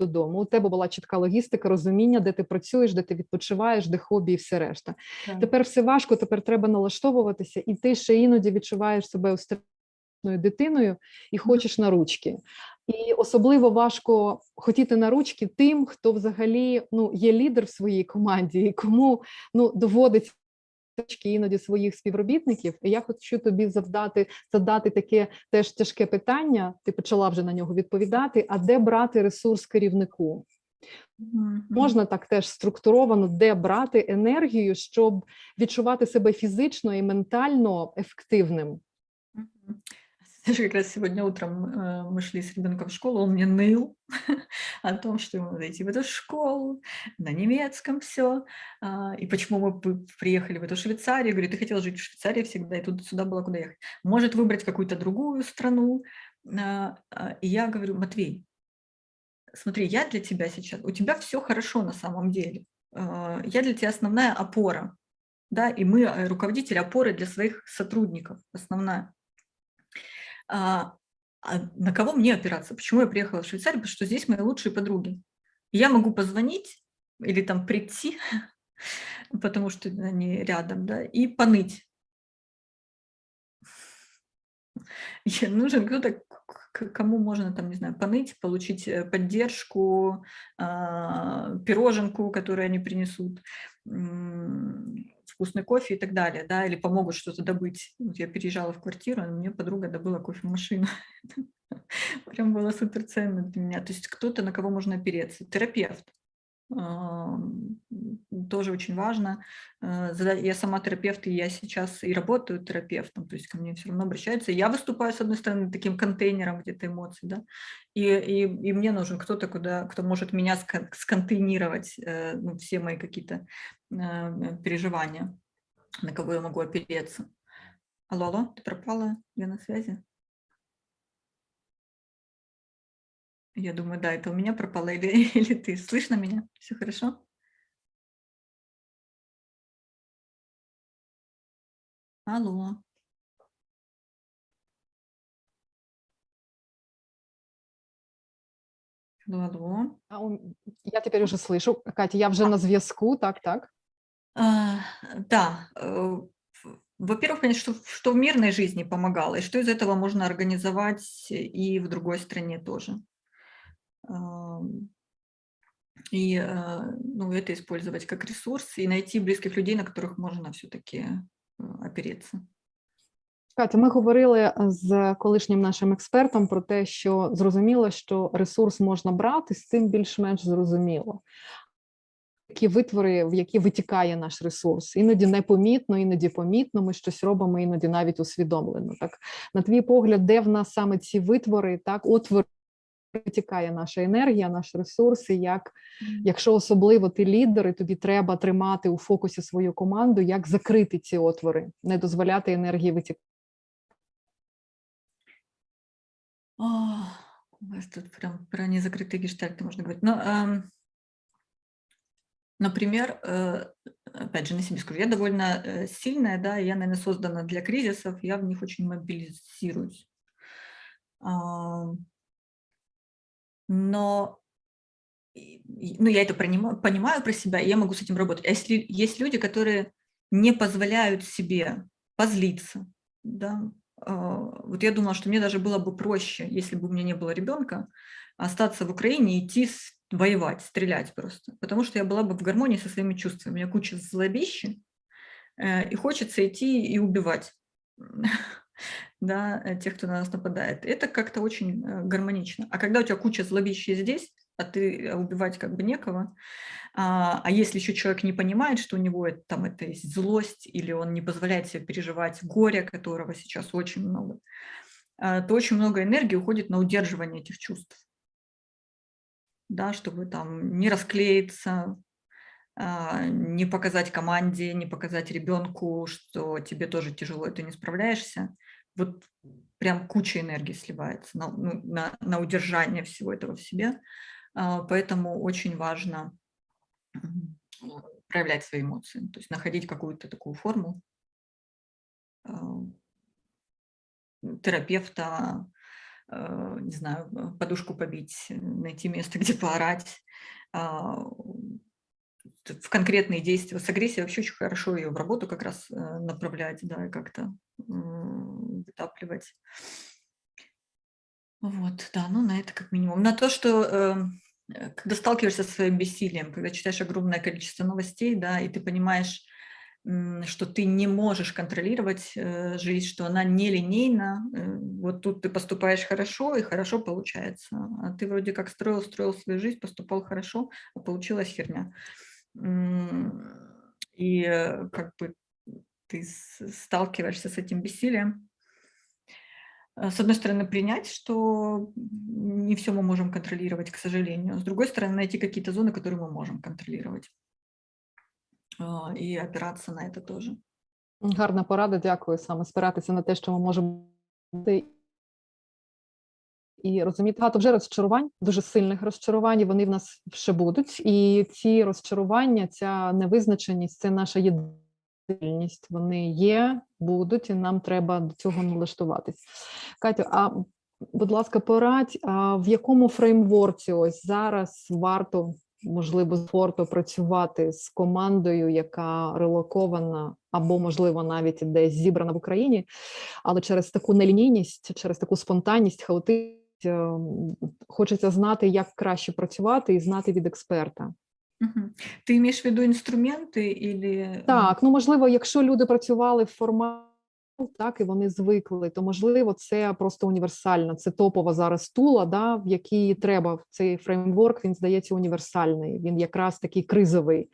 додому. У тебе була чітка логістика, розуміння, де ти працюєш, де ти відпочиваєш, де хобі і все решта. Тепер все важко, тепер треба налаштовуватися, і ти ще іноді відчуваєш себе устрашною дитиною і хочеш на ручки. І особливо важко хотіти на ручки тим, хто взагалі ну є лідер в своїй команді, і кому ну доводиться іноді своїх співробітників. І я хочу тобі завдати задати таке теж тяжке питання. Ти почала вже на нього відповідати. А де брати ресурс керівнику? Можна так теж структуровано, де брати енергію, щоб відчувати себе фізично і ментально ефективним. Даже как раз сегодня утром э, мы шли с ребенком в школу, он мне ныл о том, что ему надо идти в эту школу, на немецком все, а, и почему мы приехали в эту Швейцарию. Говорю, ты хотел жить в Швейцарии всегда, и тут сюда было куда ехать. Может выбрать какую-то другую страну. А, а, и я говорю, Матвей, смотри, я для тебя сейчас, у тебя все хорошо на самом деле. Я для тебя основная опора, да, и мы, э, руководители, опоры для своих сотрудников, основная. А, а на кого мне опираться? Почему я приехала в Швейцарию? Потому что здесь мои лучшие подруги. Я могу позвонить или там прийти, потому что они рядом, да, и поныть. нужен кто-то, кому можно там, не знаю, поныть, получить э, поддержку, а, пироженку, которую они принесут, вкусный кофе и так далее, да, или помогут что-то добыть. Вот я переезжала в квартиру, мне подруга добыла кофемашину. Прям было супер ценно для меня. То есть кто-то, на кого можно опереться. Терапевт тоже очень важно. Э, я сама терапевт, и я сейчас и работаю терапевтом, то есть ко мне все равно обращаются. Я выступаю, с одной стороны, таким контейнером где-то эмоций, да, и, и, и мне нужен кто-то, куда, кто может меня сконтейнировать, э, ну, все мои какие-то э, переживания, на кого я могу опереться. Алло, алло, ты пропала? Я на связи? Я думаю, да, это у меня пропало или, или ты. Слышно меня? Все хорошо? Алло. Алло, алло. А Я теперь уже слышу. Катя, я уже на зв'язку, так, так. А, да, э, во-первых, понять, что, что в мирной жизни помогало, и что из этого можно организовать и в другой стране тоже. И э, ну, это использовать как ресурс, и найти близких людей, на которых можно все-таки э, опереться. Катя, ми говорили з колишнім нашим експертом про те, що зрозуміло, що ресурс можна брати, з цим більш-менш зрозуміло. Які витвори, в які витікає наш ресурс, іноді непомітно, іноді помітно. Ми щось робимо, іноді навіть усвідомлено. Так на твій погляд, де в нас саме ці витвори, так отвори витікає наша енергія, наш ресурс, і як, якщо особливо ти лідер, і тобі треба тримати у фокусі свою команду, як закрити ці отвори, не дозволяти енергії витікати. У вас тут прям про незакрытые гештальты можно говорить. Но, э, например, э, опять же, на себе скажу, я довольно э, сильная, да, я, наверное, создана для кризисов, я в них очень мобилизируюсь. Э, Но ну, я это понимаю, понимаю про себя, и я могу с этим работать. А если есть люди, которые не позволяют себе позлиться, да, а, вот я думала, что мне даже было бы проще, если бы у меня не было ребенка, остаться в Украине и идти воевать, стрелять просто, потому что я была бы в гармонии со своими чувствами. У меня куча злобищи, э, и хочется идти и убивать. да, э, тех, кто на нас нападает. Это как-то очень э, гармонично. А когда у тебя куча злобища здесь, а ты э, убивать как бы некого, а, а если еще человек не понимает, что у него это, там это есть злость, или он не позволяет себе переживать горе, которого сейчас очень много, а, то очень много энергии уходит на удерживание этих чувств. Да, чтобы там не расклеиться, а, не показать команде, не показать ребенку, что тебе тоже тяжело, и ты не справляешься вот прям куча энергии сливается на, ну, на, на удержание всего этого в себе. А, поэтому очень важно проявлять свои эмоции, то есть находить какую-то такую форму а, терапевта, а, не знаю, подушку побить, найти место, где поорать, в конкретные действия. С агрессией вообще очень хорошо ее в работу как раз э, направлять, да, и как-то вытапливать. Вот, да, ну на это как минимум. На то, что эм, э, когда сталкиваешься со своим бессилием, когда читаешь огромное количество новостей, да, и ты понимаешь, что ты не можешь контролировать э, жизнь, что она нелинейна, э, вот тут ты поступаешь хорошо, и хорошо получается. А ты вроде как строил, строил свою жизнь, поступал хорошо, а получилась херня. И как бы ты сталкиваешься с этим бессилием, с одной стороны, принять, что не все мы можем контролировать, к сожалению. С другой стороны, найти какие-то зоны, которые мы можем контролировать. А, и опираться на это тоже. Гарна порада, дякую. Саме спиратися на те, що ми можемо і розуміти, багато вже розчарувань, дуже сильних розчарувань, і вони в нас ще будуть. І ці розчарування, ця невизначеність це наша єдиність. Вони є, будуть, і нам треба до цього налаштуватись. Катю, а будь ласка, порадь, а в якому фреймворці ось зараз варто можливо спорту працювати з командою, яка релокована або, можливо, навіть десь зібрана в Україні, але через таку нелінійність, через таку спонтанність, хаотичність, ем, хочеться знати, як краще працювати і знати від експерта. Угу. Ти маєш в виду інструменти? Или... Так, ну можливо, якщо люди працювали в форматі так і вони звикли, то можливо це просто універсальна, це топова зараз тула, да, в якій треба цей фреймворк. Він здається універсальний. Він якраз такий кризовий,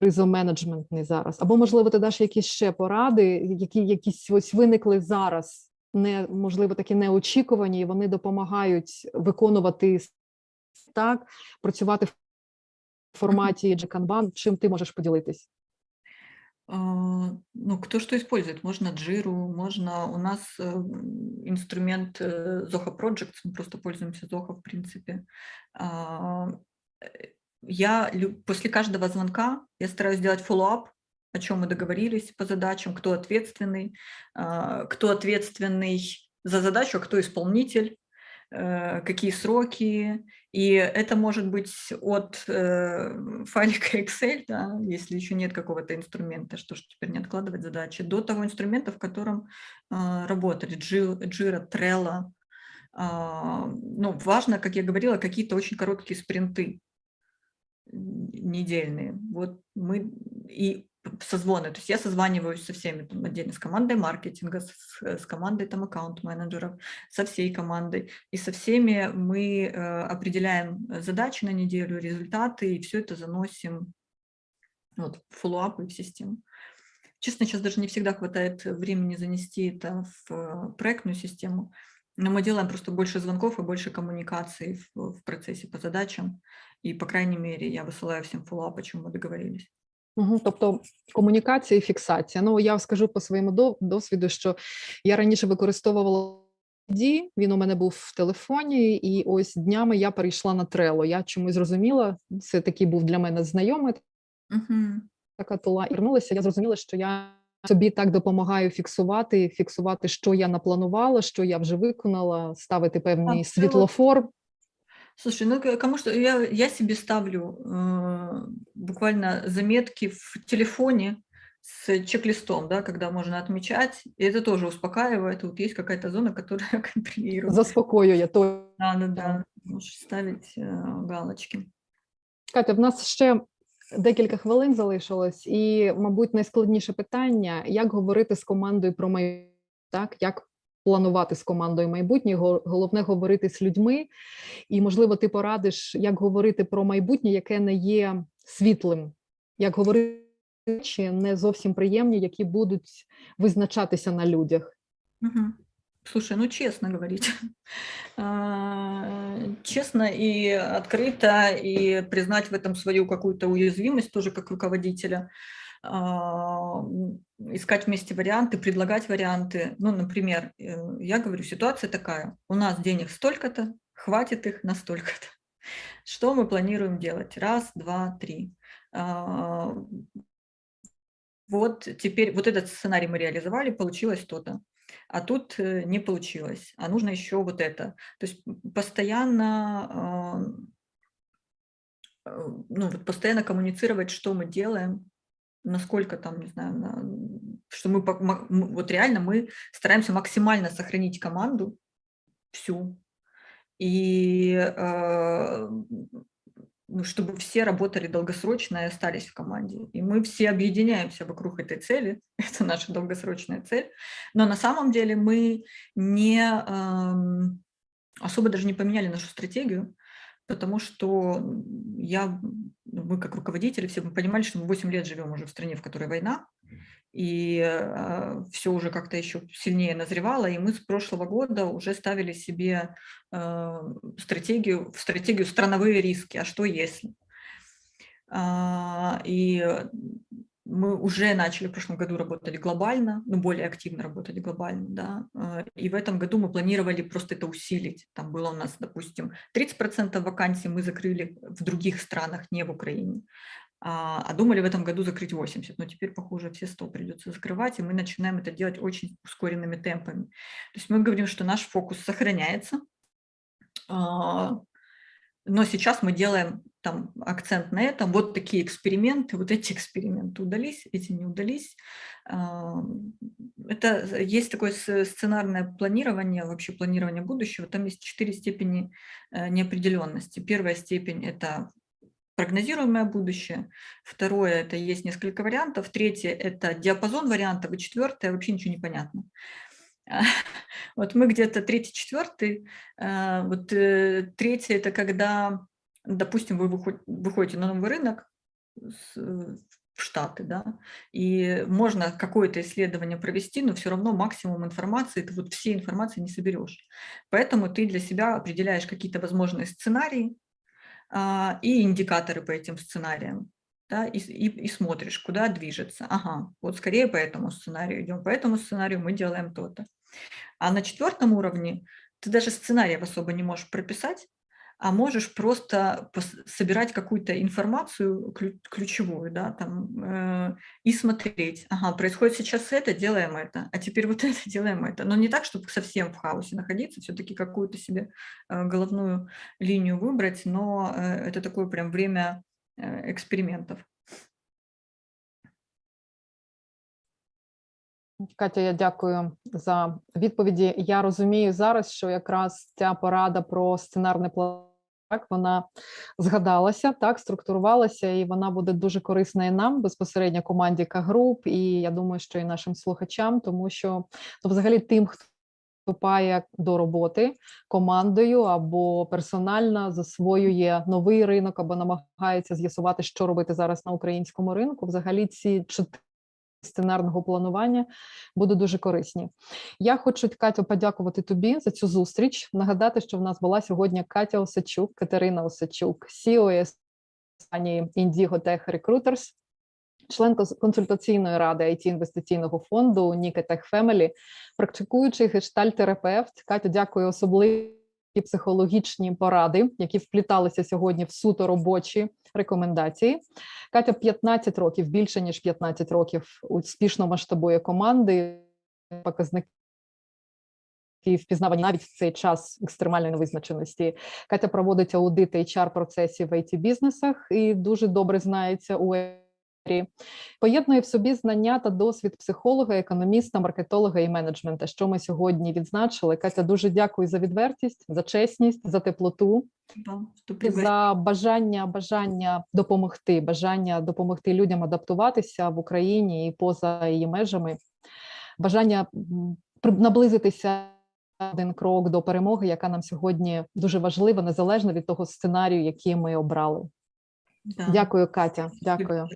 кризоменеджментний зараз. Або можливо, ти даш якісь ще поради, які якісь ось виникли зараз. Не можливо такі неочікувані, і вони допомагають виконувати так, працювати в форматі Kanban. Чим ти можеш поділитись? А, ну, кто что использует. Можно Jira, можно... У нас э, инструмент э, Zoho Projects, мы просто пользуемся Zoho, в принципе. А, э, я после каждого звонка я стараюсь сделать follow-up, о чем мы договорились по задачам, кто ответственный, а, кто ответственный за задачу, а кто исполнитель, какие сроки, и это может быть от э, файлика Excel, да, если еще нет какого-то инструмента, что ж теперь не откладывать задачи, до того инструмента, в котором э, работали, Jira, Trello. Э, ну, важно, как я говорила, какие-то очень короткие спринты недельные. Вот мы и созвоны. То есть я созваниваюсь со всеми, там, отдельно с командой маркетинга, с, с командой там аккаунт-менеджеров, со всей командой. И со всеми мы э, определяем задачи на неделю, результаты, и все это заносим вот, в follow-up и в систему. Честно, сейчас даже не всегда хватает времени занести это в э, проектную систему, но мы делаем просто больше звонков и больше коммуникаций в, в процессе по задачам. И, по крайней мере, я высылаю всем follow-up, о чем мы договорились. Угу, Тобто комунікація і фіксація. Ну я скажу по своєму досвіду, що я раніше використовувала Ді, він у мене був в телефоні, і ось днями я перейшла на трело. Я чомусь зрозуміла, це такий був для мене знайомий. Угу. Така тула і вернулася. Я зрозуміла, що я собі так допомагаю фіксувати, фіксувати, що я напланувала, що я вже виконала, ставити певний світлофор. Слушай, ну кому что, я, я себе ставлю э, буквально заметки в телефоне с чек-листом, да, когда можно отмечать, и это тоже успокаивает, вот есть какая-то зона, которая контролирует. Заспокоює, то. Да, да, да, можеш ставити э, галочки. Катя, в нас ще декілька хвилин залишилось, і, мабуть, найскладніше питання, як говорити з командою про майбутнє, так, як планувати з командою майбутнє, головне говорити з людьми, і можливо, ти порадиш, як говорити про майбутнє, яке не є світлим, як говорити речі не зовсім приємні, які будуть визначатися на людях. Угу. Слушай, ну честно говорить, честно и открыто, и признать в этом свою какую-то уязвимость тоже как руководителя. А, искать вместе варианты, предлагать варианты. Ну, например, э, я говорю, ситуация такая, у нас денег столько-то, хватит их на столько-то. Что мы планируем делать? Раз, два, три. А, вот теперь вот этот сценарий мы реализовали, получилось то-то. А тут э, не получилось, а нужно еще вот это. То есть постоянно, а, э, ну, вот постоянно коммуницировать, что мы делаем, насколько там, не знаю, на, что мы, вот реально мы стараемся максимально сохранить команду всю, и э, ну, чтобы все работали долгосрочно и остались в команде. И мы все объединяемся вокруг этой цели, это наша долгосрочная цель, но на самом деле мы не э, особо даже не поменяли нашу стратегию, потому что я, мы как руководители все мы понимали, что мы 8 лет живем уже в стране, в которой война, и все уже как-то еще сильнее назревало, и мы с прошлого года уже ставили себе э, стратегию, в стратегию страновые риски, а что если? А, и мы уже начали в прошлом году работать глобально, ну, более активно работать глобально, да, э, и в этом году мы планировали просто это усилить. Там было у нас, допустим, 30% вакансий мы закрыли в других странах, не в Украине, а, а думали в этом году закрыть 80, но теперь, похоже, все 100 придется закрывать, и мы начинаем это делать очень ускоренными темпами. То есть мы говорим, что наш фокус сохраняется, а, но сейчас мы делаем там акцент на этом, вот такие эксперименты, вот эти эксперименты удались, эти не удались. Это есть такое сценарное планирование, вообще планирование будущего, там есть четыре степени э, неопределенности. Первая степень – это прогнозируемое будущее, второе – это есть несколько вариантов, третье – это диапазон вариантов, и четвертое – вообще ничего не понятно. Вот мы где-то третий, четвертый. Э, вот э, третий – это когда допустим, вы выходите на новый рынок в Штаты, да, и можно какое-то исследование провести, но все равно максимум информации, ты вот всей информации не соберешь. Поэтому ты для себя определяешь какие-то возможные сценарии а, и индикаторы по этим сценариям, да, и, и, и смотришь, куда движется. Ага, вот скорее по этому сценарию идем, по этому сценарию мы делаем то-то. А на четвертом уровне ты даже сценариев особо не можешь прописать, а можешь просто собирать какую-то информацию ключевую, да, там, э, и смотреть, ага, происходит сейчас это, делаем это, а теперь вот это, делаем это. Но не так, чтобы совсем в хаосе находиться, все-таки какую-то себе э, головную линию выбрать, но э, это такое прям время э, экспериментов. Катя, я дякую за відповіді. Я розумію зараз, що якраз ця порада про сценарний план так вона згадалася, так структурувалася, і вона буде дуже корисна і нам безпосередньо команді К-груп, і я думаю, що і нашим слухачам, тому що ну, взагалі тим, хто вступає до роботи командою або персонально засвоює новий ринок, або намагається з'ясувати, що робити зараз на українському ринку. Взагалі, ці чотири сценарного планування будуть дуже корисні. Я хочу Катю подякувати тобі за цю зустріч. Нагадати, що в нас була сьогодні Катя Осачук, Катерина Осачук, CEO компанії Indigo Tech Recruiters, член консультаційної ради it інвестиційного фонду Ніка Tech Family, практикуючий гештальтерапевт. Катю, дякую особливо психологічні поради, які впліталися сьогодні в суто робочі рекомендації. Катя 15 років, більше ніж 15 років успішно масштабує команди, показники. І впізнавані навіть в цей час екстремальної невизначеності. Катя проводить аудити hr процесів в it бізнесах і дуже добре знається у Поєднує в собі знання та досвід психолога, економіста, маркетолога і менеджмента, що ми сьогодні відзначили. Катя, дуже дякую за відвертість, за чесність, за теплоту, за бажання, бажання допомогти, бажання допомогти людям адаптуватися в Україні і поза її межами, бажання наблизитися. Один крок до перемоги, яка нам сьогодні дуже важлива, незалежно від того сценарію, який ми обрали. Да. Дякую, Катя. Дякую.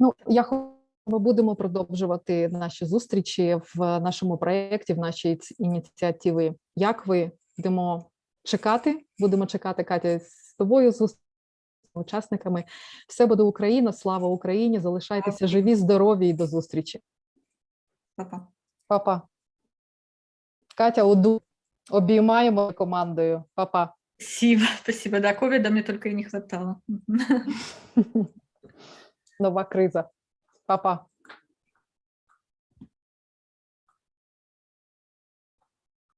Ну, я ми будемо продовжувати наші зустрічі в нашому проєкті, в нашій ініціативі. Як ви будемо чекати? Будемо чекати Катя з тобою з учасниками. Все буде Україна, слава Україні! Залишайтеся живі, здорові і до зустрічі. Папа. Папа. Катя, уду обіймаємо командою. Папа. Спасибо, спасибо. Да, ковида мне только и не хватало. нова криза. Па-па.